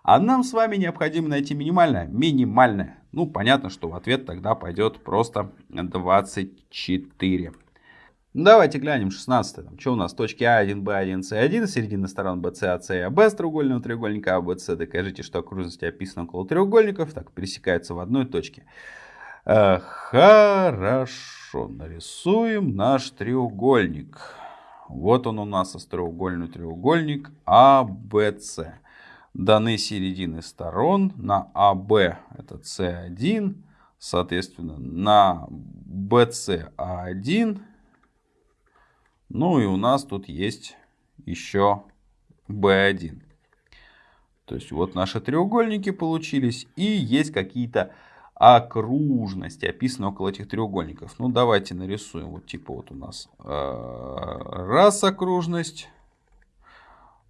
А нам с вами необходимо найти минимальное. Минимальное. Ну, понятно, что в ответ тогда пойдет просто 24. Давайте глянем 16. Там, что у нас? Точки А1, Б1, С1, середина сторон BC, AC и AB с треугольного треугольника ABC. Докажите, что окружности описаны около треугольников. Так, пересекаются в одной точке. Э, хорошо, нарисуем наш треугольник. Вот он у нас остроугольный треугольник ABC. Даны середины сторон на АБ это С1, соответственно на BC А1 ну и у нас тут есть еще B1. То есть вот наши треугольники получились. И есть какие-то окружности, описаны около этих треугольников. Ну давайте нарисуем. Вот типа вот у нас э, раз окружность.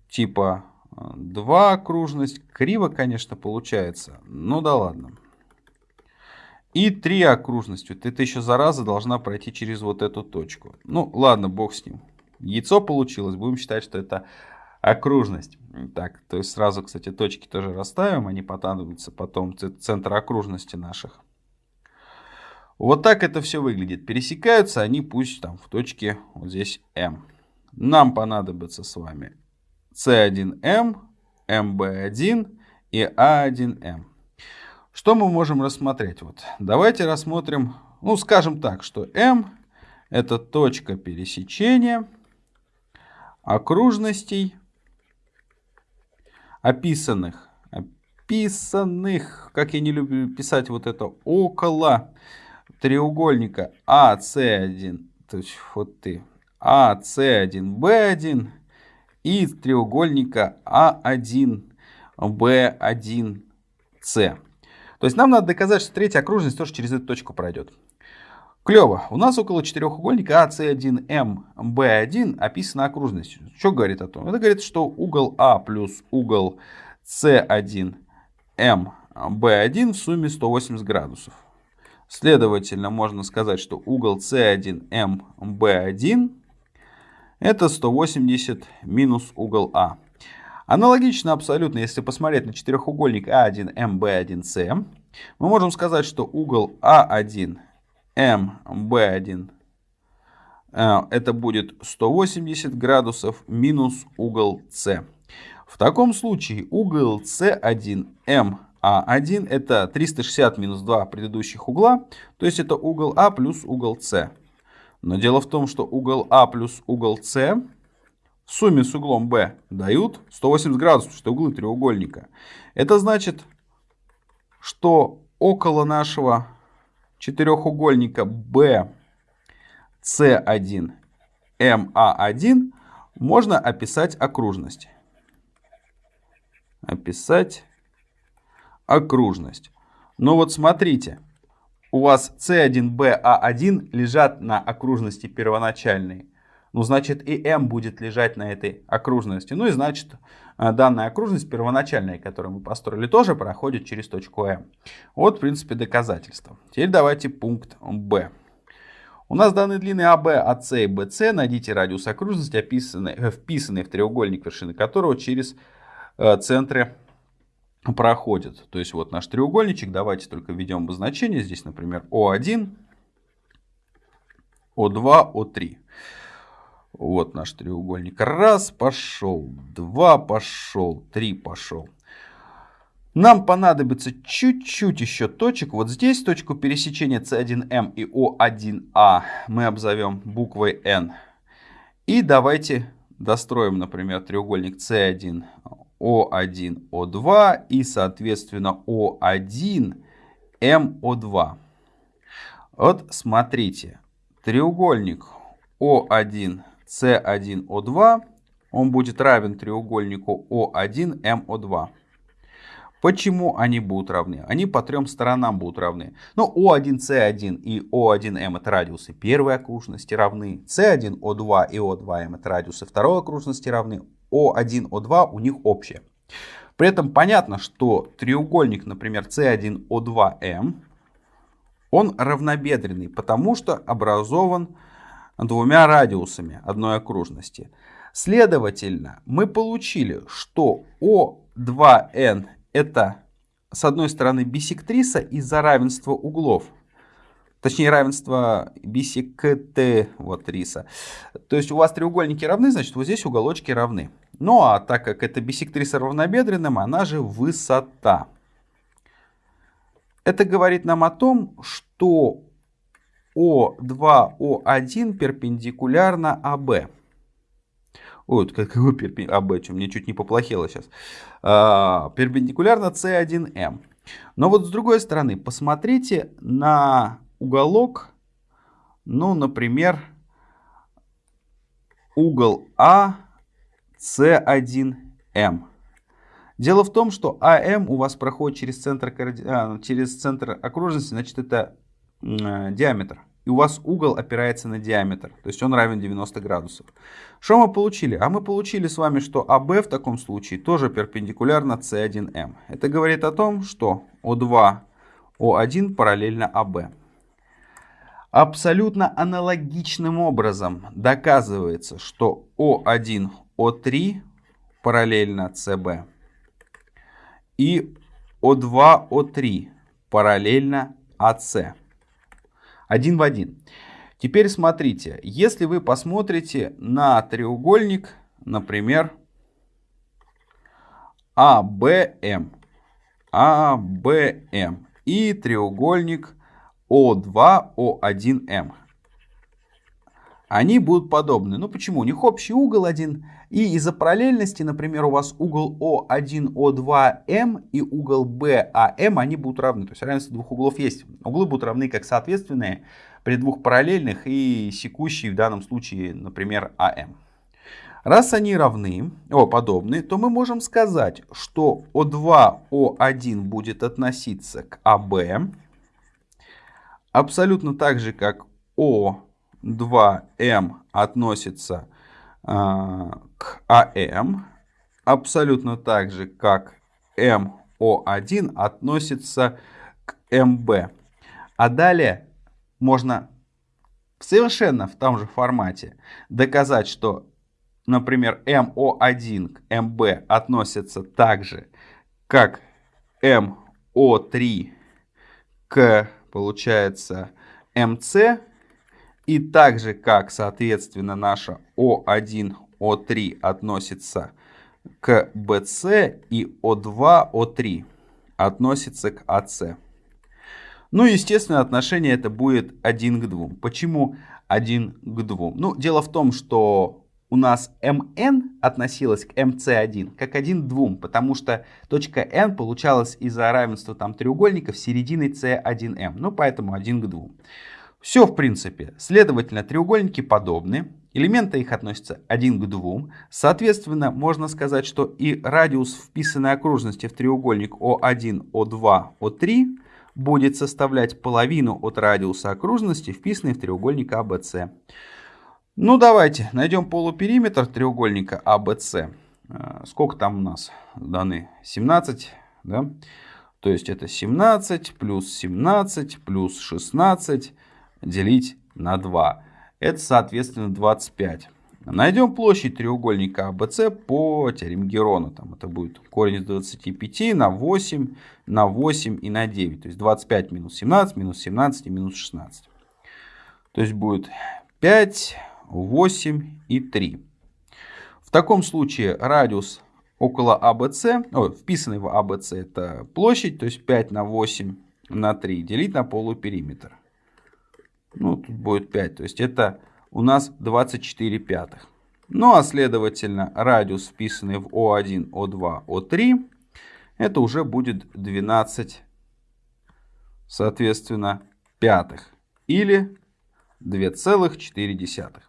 Типа э, два окружность. Криво, конечно, получается. Ну да ладно. И три окружностью. Ты еще зараза должна пройти через вот эту точку. Ну, ладно, бог с ним. Яйцо получилось. Будем считать, что это окружность. Так, то есть сразу, кстати, точки тоже расставим. Они понадобятся потом центр окружности наших. Вот так это все выглядит. Пересекаются они пусть там в точке вот здесь М. Нам понадобится с вами С1М, МБ1 и А1М. Что мы можем рассмотреть? Вот, давайте рассмотрим, ну скажем так, что М это точка пересечения окружностей, описанных, описанных, как я не люблю писать вот это, около треугольника АС1, то есть вот ты, АС1, Б1 и треугольника А1, Б1, С. То есть нам надо доказать, что третья окружность тоже через эту точку пройдет. Клево. У нас около четырехугольника AC1M B1 описана окружность. Что говорит о том? Это говорит, что угол А плюс угол C1M B1 в сумме 180 градусов. Следовательно, можно сказать, что угол C1M B1 это 180 минус угол А. Аналогично абсолютно, если посмотреть на четырехугольник А1, МБ1С, мы можем сказать, что угол А1, МБ1 э, это будет 180 градусов минус угол С. В таком случае угол С1, МА1 это 360 минус 2 предыдущих угла, то есть это угол А плюс угол С. Но дело в том, что угол А плюс угол С сумме с углом B дают 180 градусов, что углы треугольника. Это значит, что около нашего четырехугольника B C1 MA1 можно описать окружность. Описать окружность. Но вот смотрите, у вас C1BA1 лежат на окружности первоначальной ну, значит, и m будет лежать на этой окружности. Ну и значит, э, данная окружность первоначальная, которую мы построили, тоже проходит через точку m. Вот, в принципе, доказательство. Теперь давайте пункт b. У нас данные длины АБ, АС и БС. Найдите радиус окружности, описанный, э, вписанный в треугольник, вершины которого через э, центры проходит. То есть вот наш треугольничек. Давайте только введем обозначение. Здесь, например, О1, О2, О3. Вот наш треугольник. Раз пошел, два пошел, три пошел. Нам понадобится чуть-чуть еще точек. Вот здесь точку пересечения C1M и O1A мы обзовем буквой N. И давайте достроим, например, треугольник C1, O1, O2 и, соответственно, O1, MO2. Вот смотрите, треугольник O1, с1О2, он будет равен треугольнику О1МО2. Почему они будут равны? Они по трем сторонам будут равны. Ну, О1С1 и О1М это радиусы первой окружности равны. С1О2 и О2М это радиусы второй окружности равны. О1О2 у них общее. При этом понятно, что треугольник, например, С1О2М, он равнобедренный, потому что образован двумя радиусами одной окружности. Следовательно, мы получили, что О2n это с одной стороны бисектриса из-за равенства углов. точнее равенство бисект вот риса. То есть у вас треугольники равны, значит вот здесь уголочки равны. Ну а так как это бисектриса равнобедренным, она же высота. Это говорит нам о том, что О2, О1 перпендикулярно АБ. Ой, какой перпендикулярно АБ, что мне чуть не поплохело сейчас. А, перпендикулярно С1М. Но вот с другой стороны, посмотрите на уголок, ну, например, угол А, С1М. Дело в том, что АМ у вас проходит через центр, а, через центр окружности, значит это диаметр. И у вас угол опирается на диаметр, то есть он равен 90 градусов. Что мы получили? А мы получили с вами, что АБ в таком случае тоже перпендикулярно С1М. Это говорит о том, что О2, О1 параллельно АБ. Абсолютно аналогичным образом доказывается, что О1, О3 параллельно СБ и О2, О3 параллельно АС. Один в один. Теперь смотрите, если вы посмотрите на треугольник, например, АБМ, АБМ и треугольник О2, О1М. Они будут подобны. Ну почему? У них общий угол один, и из-за параллельности, например, у вас угол О1, О2М и угол БАМ, они будут равны. То есть равенство двух углов есть. Углы будут равны как соответственные при двух параллельных и секущие в данном случае, например, АМ. Раз они равны, о, подобны, то мы можем сказать, что О2, О1 будет относиться к АБ, абсолютно так же, как О2М относится а, к АМ, абсолютно так же, как МО1 относится к МБ. А далее можно совершенно в том же формате доказать, что, например, МО1 к МБ относятся так же, как МО3 к, получается, МС, и так же, как, соответственно, наша О1, О3 относится к BC и О2, О3 относится к АС. Ну, естественно, отношение это будет 1 к 2. Почему 1 к 2? Ну, дело в том, что у нас МН относилась к МС1 как 1 к 2, потому что точка N получалась из-за равенства там треугольников середины C1M. Ну, поэтому 1 к 2. Все в принципе. Следовательно, треугольники подобны. Элементы их относятся 1 к 2. Соответственно, можно сказать, что и радиус вписанной окружности в треугольник О1, О2, О3 будет составлять половину от радиуса окружности, вписанной в треугольник ABC. А ну давайте найдем полупериметр треугольника ABC. А э, сколько там у нас даны? 17, да? То есть это 17 плюс 17 плюс 16 делить на 2. Это, соответственно, 25. Найдем площадь треугольника ABC а по теореме Герона. Там это будет корень из 25 на 8, на 8 и на 9. То есть 25 минус 17, минус 17 и минус 16. То есть будет 5, 8 и 3. В таком случае радиус около ABC, о, вписанный в ABC это площадь, то есть 5 на 8 на 3 делить на полупериметр. Ну, тут будет 5. То есть это у нас 24 пятых. Ну, а следовательно, радиус, вписанный в О1, О2, О3, это уже будет 12, соответственно, пятых. Или 2,4.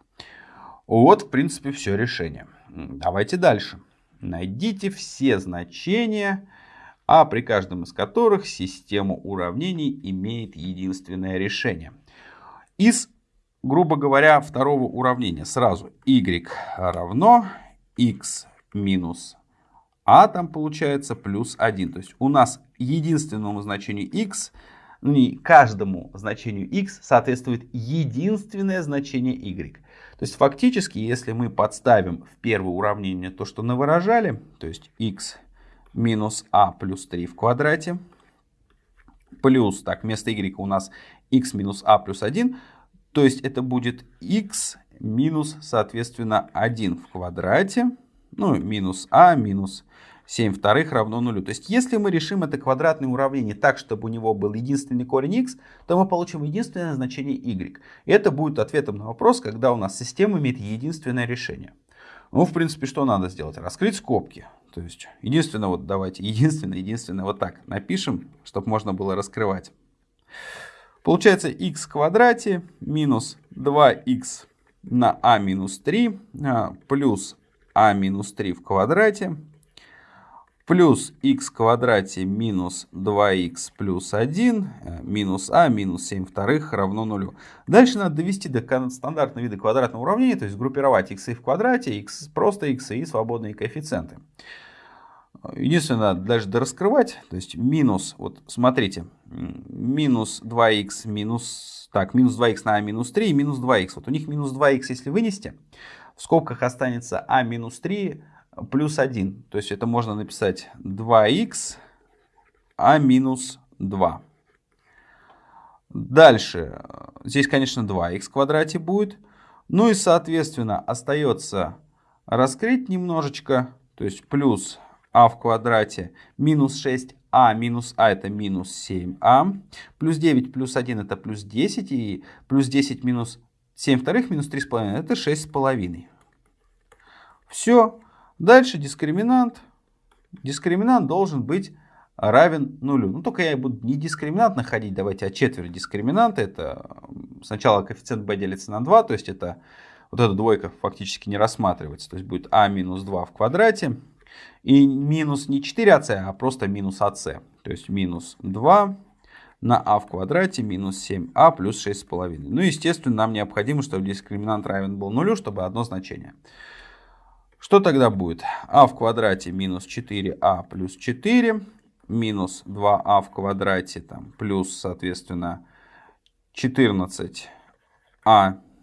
Вот, в принципе, все решение. Давайте дальше. Найдите все значения, а при каждом из которых система уравнений имеет единственное решение. Из, грубо говоря, второго уравнения сразу y равно x минус а там получается плюс 1. То есть у нас единственному значению x, ну не каждому значению x соответствует единственное значение y. То есть фактически, если мы подставим в первое уравнение то, что навыражали, то есть x минус а плюс 3 в квадрате, плюс, так, вместо y у нас x минус а плюс 1, то есть это будет x минус, соответственно, 1 в квадрате, ну, минус а минус 7 вторых равно нулю. То есть, если мы решим это квадратное уравнение так, чтобы у него был единственный корень x, то мы получим единственное значение y. Это будет ответом на вопрос, когда у нас система имеет единственное решение. Ну, в принципе, что надо сделать? Раскрыть скобки. То есть, единственное, вот давайте, единственное, единственное, вот так напишем, чтобы можно было раскрывать. Получается x в квадрате минус 2x на а минус 3 а, плюс а минус 3 в квадрате плюс x в квадрате минус 2x плюс 1 э, минус а минус 7 вторых равно нулю. Дальше надо довести до стандартного вида квадратного уравнения, то есть группировать x в квадрате, x просто x и свободные коэффициенты. Единственное, надо дальше дораскрывать, то есть минус, вот смотрите, минус 2х минус, так, минус 2х на а минус 3 и минус 2х. Вот у них минус 2х, если вынести, в скобках останется а минус 3 плюс 1. То есть это можно написать 2х, а минус 2. Дальше, здесь, конечно, 2х в квадрате будет. Ну и, соответственно, остается раскрыть немножечко, то есть плюс а в квадрате минус 6а минус а это минус 7а. Плюс 9 плюс 1 это плюс 10. И плюс 10 минус 7 вторых минус 3,5 это 6,5. Все. Дальше дискриминант. Дискриминант должен быть равен нулю. Ну, только я буду не дискриминант находить, давайте, а четверть дискриминанта. Это сначала коэффициент b делится на 2, то есть это вот эта двойка фактически не рассматривается. То есть будет а минус 2 в квадрате. И минус не 4ac, а просто минус ac. То есть минус 2 на а в квадрате минус 7а плюс 6,5. Ну, естественно, нам необходимо, чтобы дискриминант равен был нулю, чтобы одно значение. Что тогда будет? а в квадрате минус 4а плюс 4 минус 2а в квадрате там, плюс, соответственно, 14а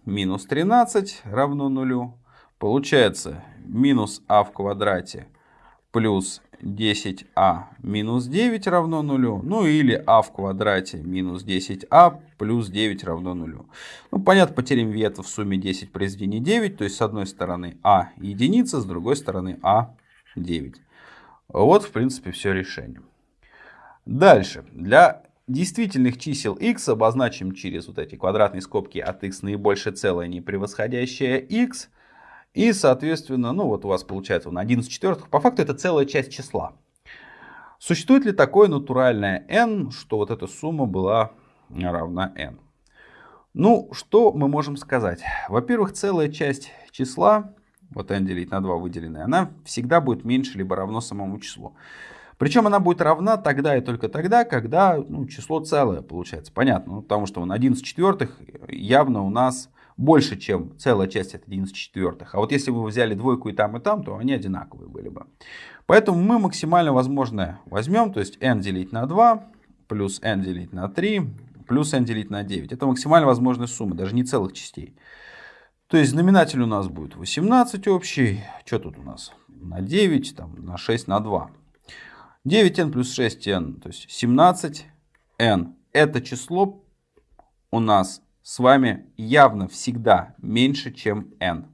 минус 13 равно нулю. Получается минус а в квадрате плюс 10а минус 9 равно нулю. Ну или а в квадрате минус 10а плюс 9 равно нулю. Ну понятно, потеряем вето в сумме 10 произведение 9. То есть с одной стороны а единица, с другой стороны а 9. Вот в принципе все решение. Дальше. Для действительных чисел x обозначим через вот эти квадратные скобки от x наибольшее целое не превосходящее x – и, соответственно, ну вот у вас получается на 11 четвертых. По факту это целая часть числа. Существует ли такое натуральное n, что вот эта сумма была равна n? Ну, что мы можем сказать? Во-первых, целая часть числа, вот n делить на 2 выделенная, она всегда будет меньше либо равно самому числу. Причем она будет равна тогда и только тогда, когда ну, число целое получается. Понятно, ну, потому что на 11 четвертых явно у нас больше, чем целая часть от 11 четвертых. А вот если бы вы взяли двойку и там, и там, то они одинаковые были бы. Поэтому мы максимально возможное возьмем, то есть n делить на 2, плюс n делить на 3, плюс n делить на 9. Это максимально возможная сумма, даже не целых частей. То есть знаменатель у нас будет 18 общий. Что тут у нас? На 9, там, на 6, на 2. 9n плюс 6n, то есть 17n. Это число у нас с вами явно всегда меньше, чем n.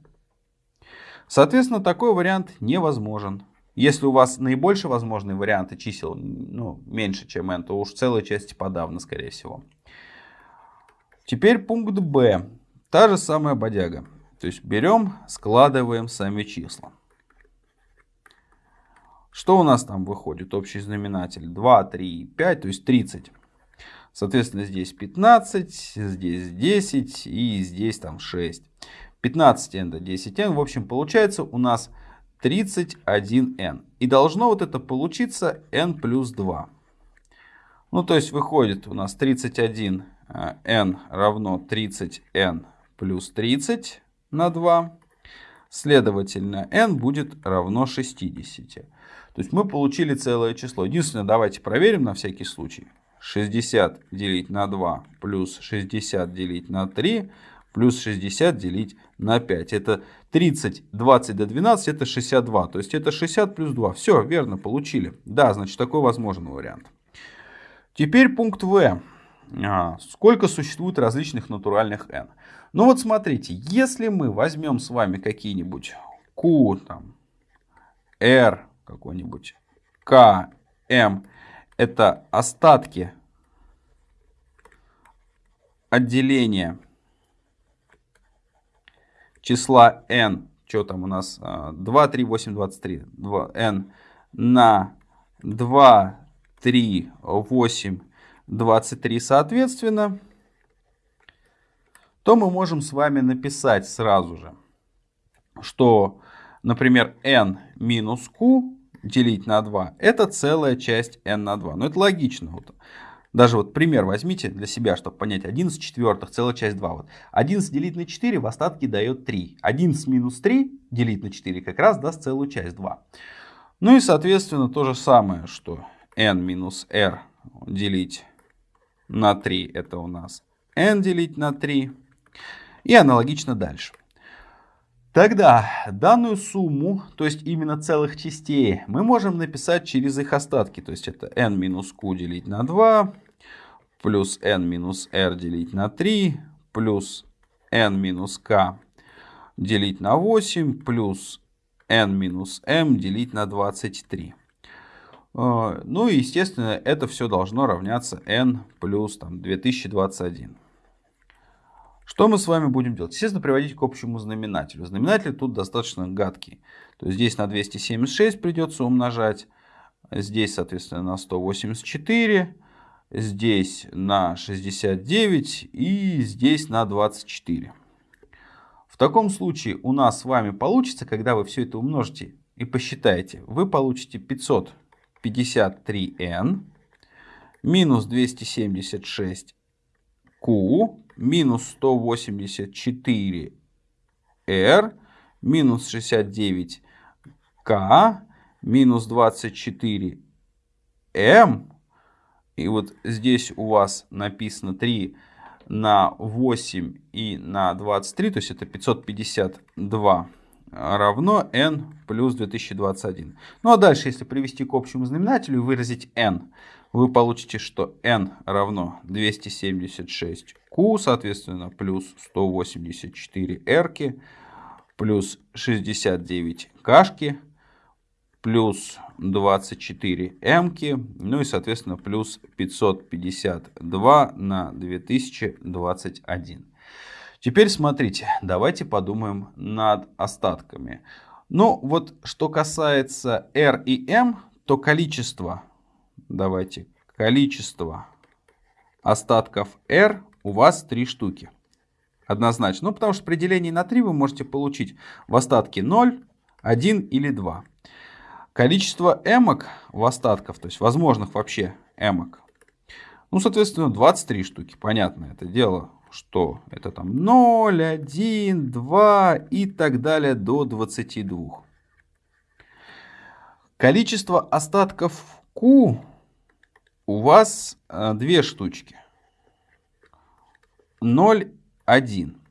Соответственно, такой вариант невозможен. Если у вас наибольшие возможные варианты чисел ну, меньше, чем n, то уж целая часть подавно, скорее всего. Теперь пункт b. Та же самая бодяга. То есть берем, складываем сами числа. Что у нас там выходит? Общий знаменатель 2, 3, 5, то есть 30. Соответственно, здесь 15, здесь 10 и здесь там 6. 15n до 10n. В общем, получается у нас 31n. И должно вот это получиться n плюс 2. Ну, то есть выходит у нас 31n э, равно 30n плюс 30 на 2. Следовательно, n будет равно 60. То есть мы получили целое число. Единственное, давайте проверим на всякий случай. 60 делить на 2 плюс 60 делить на 3 плюс 60 делить на 5. Это 30, 20 до 12, это 62. То есть это 60 плюс 2. Все, верно, получили. Да, значит, такой возможный вариант. Теперь пункт В. а, сколько существует различных натуральных n. Ну вот смотрите, если мы возьмем с вами какие-нибудь q, там, r какой-нибудь, k, m, это остатки отделения числа n, что там у нас, 2, 3, 8, 23, 2, n на 2, 3, 8, 23 соответственно, то мы можем с вами написать сразу же, что, например, n минус q делить на 2 это целая часть n на 2. Но это логично. Вот. Даже вот пример возьмите для себя, чтобы понять. 11 четвертых, целая часть 2. Вот. 11 делить на 4 в остатке дает 3. 11 минус 3 делить на 4 как раз даст целую часть 2. Ну и соответственно то же самое, что n минус r делить на 3 это у нас n делить на 3. И аналогично дальше. Тогда данную сумму, то есть именно целых частей, мы можем написать через их остатки. То есть это n минус q делить на 2, плюс n минус r делить на 3, плюс n минус k делить на 8, плюс n минус m делить на 23. А, ну и, естественно, это все должно равняться n плюс там, 2021. Что мы с вами будем делать? Естественно, приводить к общему знаменателю. Знаменатель тут достаточно гадкий. То есть здесь на 276 придется умножать. Здесь, соответственно, на 184. Здесь на 69. И здесь на 24. В таком случае у нас с вами получится, когда вы все это умножите и посчитаете, вы получите 553n минус 276q минус 184 R минус 69 К минус 24 М. И вот здесь у вас написано 3 на 8 и на 23, то есть это 552 равно n плюс 2021. Ну а дальше, если привести к общему знаменателю и выразить n, вы получите, что n равно 276q, соответственно, плюс 184 r, плюс 69 кашки, плюс 24 m, ну и, соответственно, плюс 552 на 2021. Теперь смотрите, давайте подумаем над остатками. Ну вот, что касается r и m, то количество давайте, количество остатков R у вас 3 штуки. Однозначно. Ну, потому что при делении на 3 вы можете получить в остатке 0, 1 или 2. Количество эмок в остатках, то есть возможных вообще эмок, ну, соответственно, 23 штуки. Понятно это дело, что это там 0, 1, 2 и так далее до 22. Количество остатков Q у вас э, две штучки. 0, 1.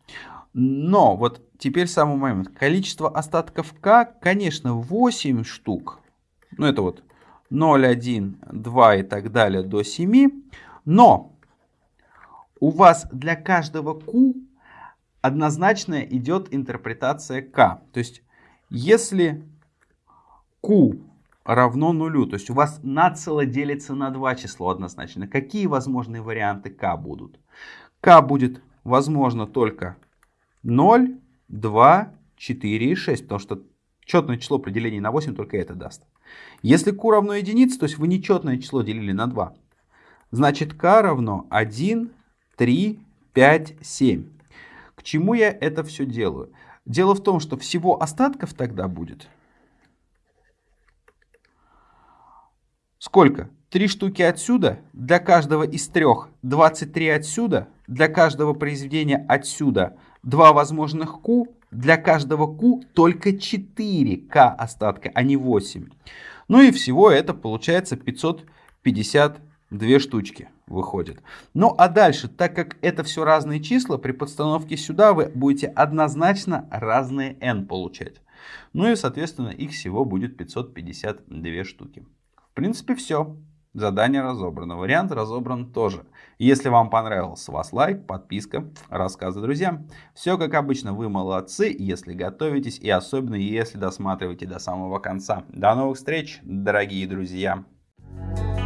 Но вот теперь самый момент. Количество остатков К, конечно, 8 штук. Ну, это вот 0, 1, 2 и так далее до 7. Но у вас для каждого Q однозначно идет интерпретация К. То есть, если Q равно нулю. То есть у вас нацело делится на два число однозначно. Какие возможные варианты k будут? k будет возможно только 0, 2, 4 и 6, потому что четное число при делении на 8 только это даст. Если q равно единице, то есть вы нечетное число делили на 2, значит k равно 1, 3, 5, 7. К чему я это все делаю? Дело в том, что всего остатков тогда будет Сколько? Три штуки отсюда, для каждого из трех 23 отсюда, для каждого произведения отсюда два возможных Q, для каждого Q только 4К остатка, а не 8. Ну и всего это получается 552 штучки выходит. Ну а дальше, так как это все разные числа, при подстановке сюда вы будете однозначно разные n получать. Ну и соответственно их всего будет 552 штуки принципе, все. Задание разобрано, вариант разобран тоже. Если вам понравился, вас лайк, подписка, рассказы друзьям. Все как обычно, вы молодцы, если готовитесь и особенно если досматриваете до самого конца. До новых встреч, дорогие друзья! Thank you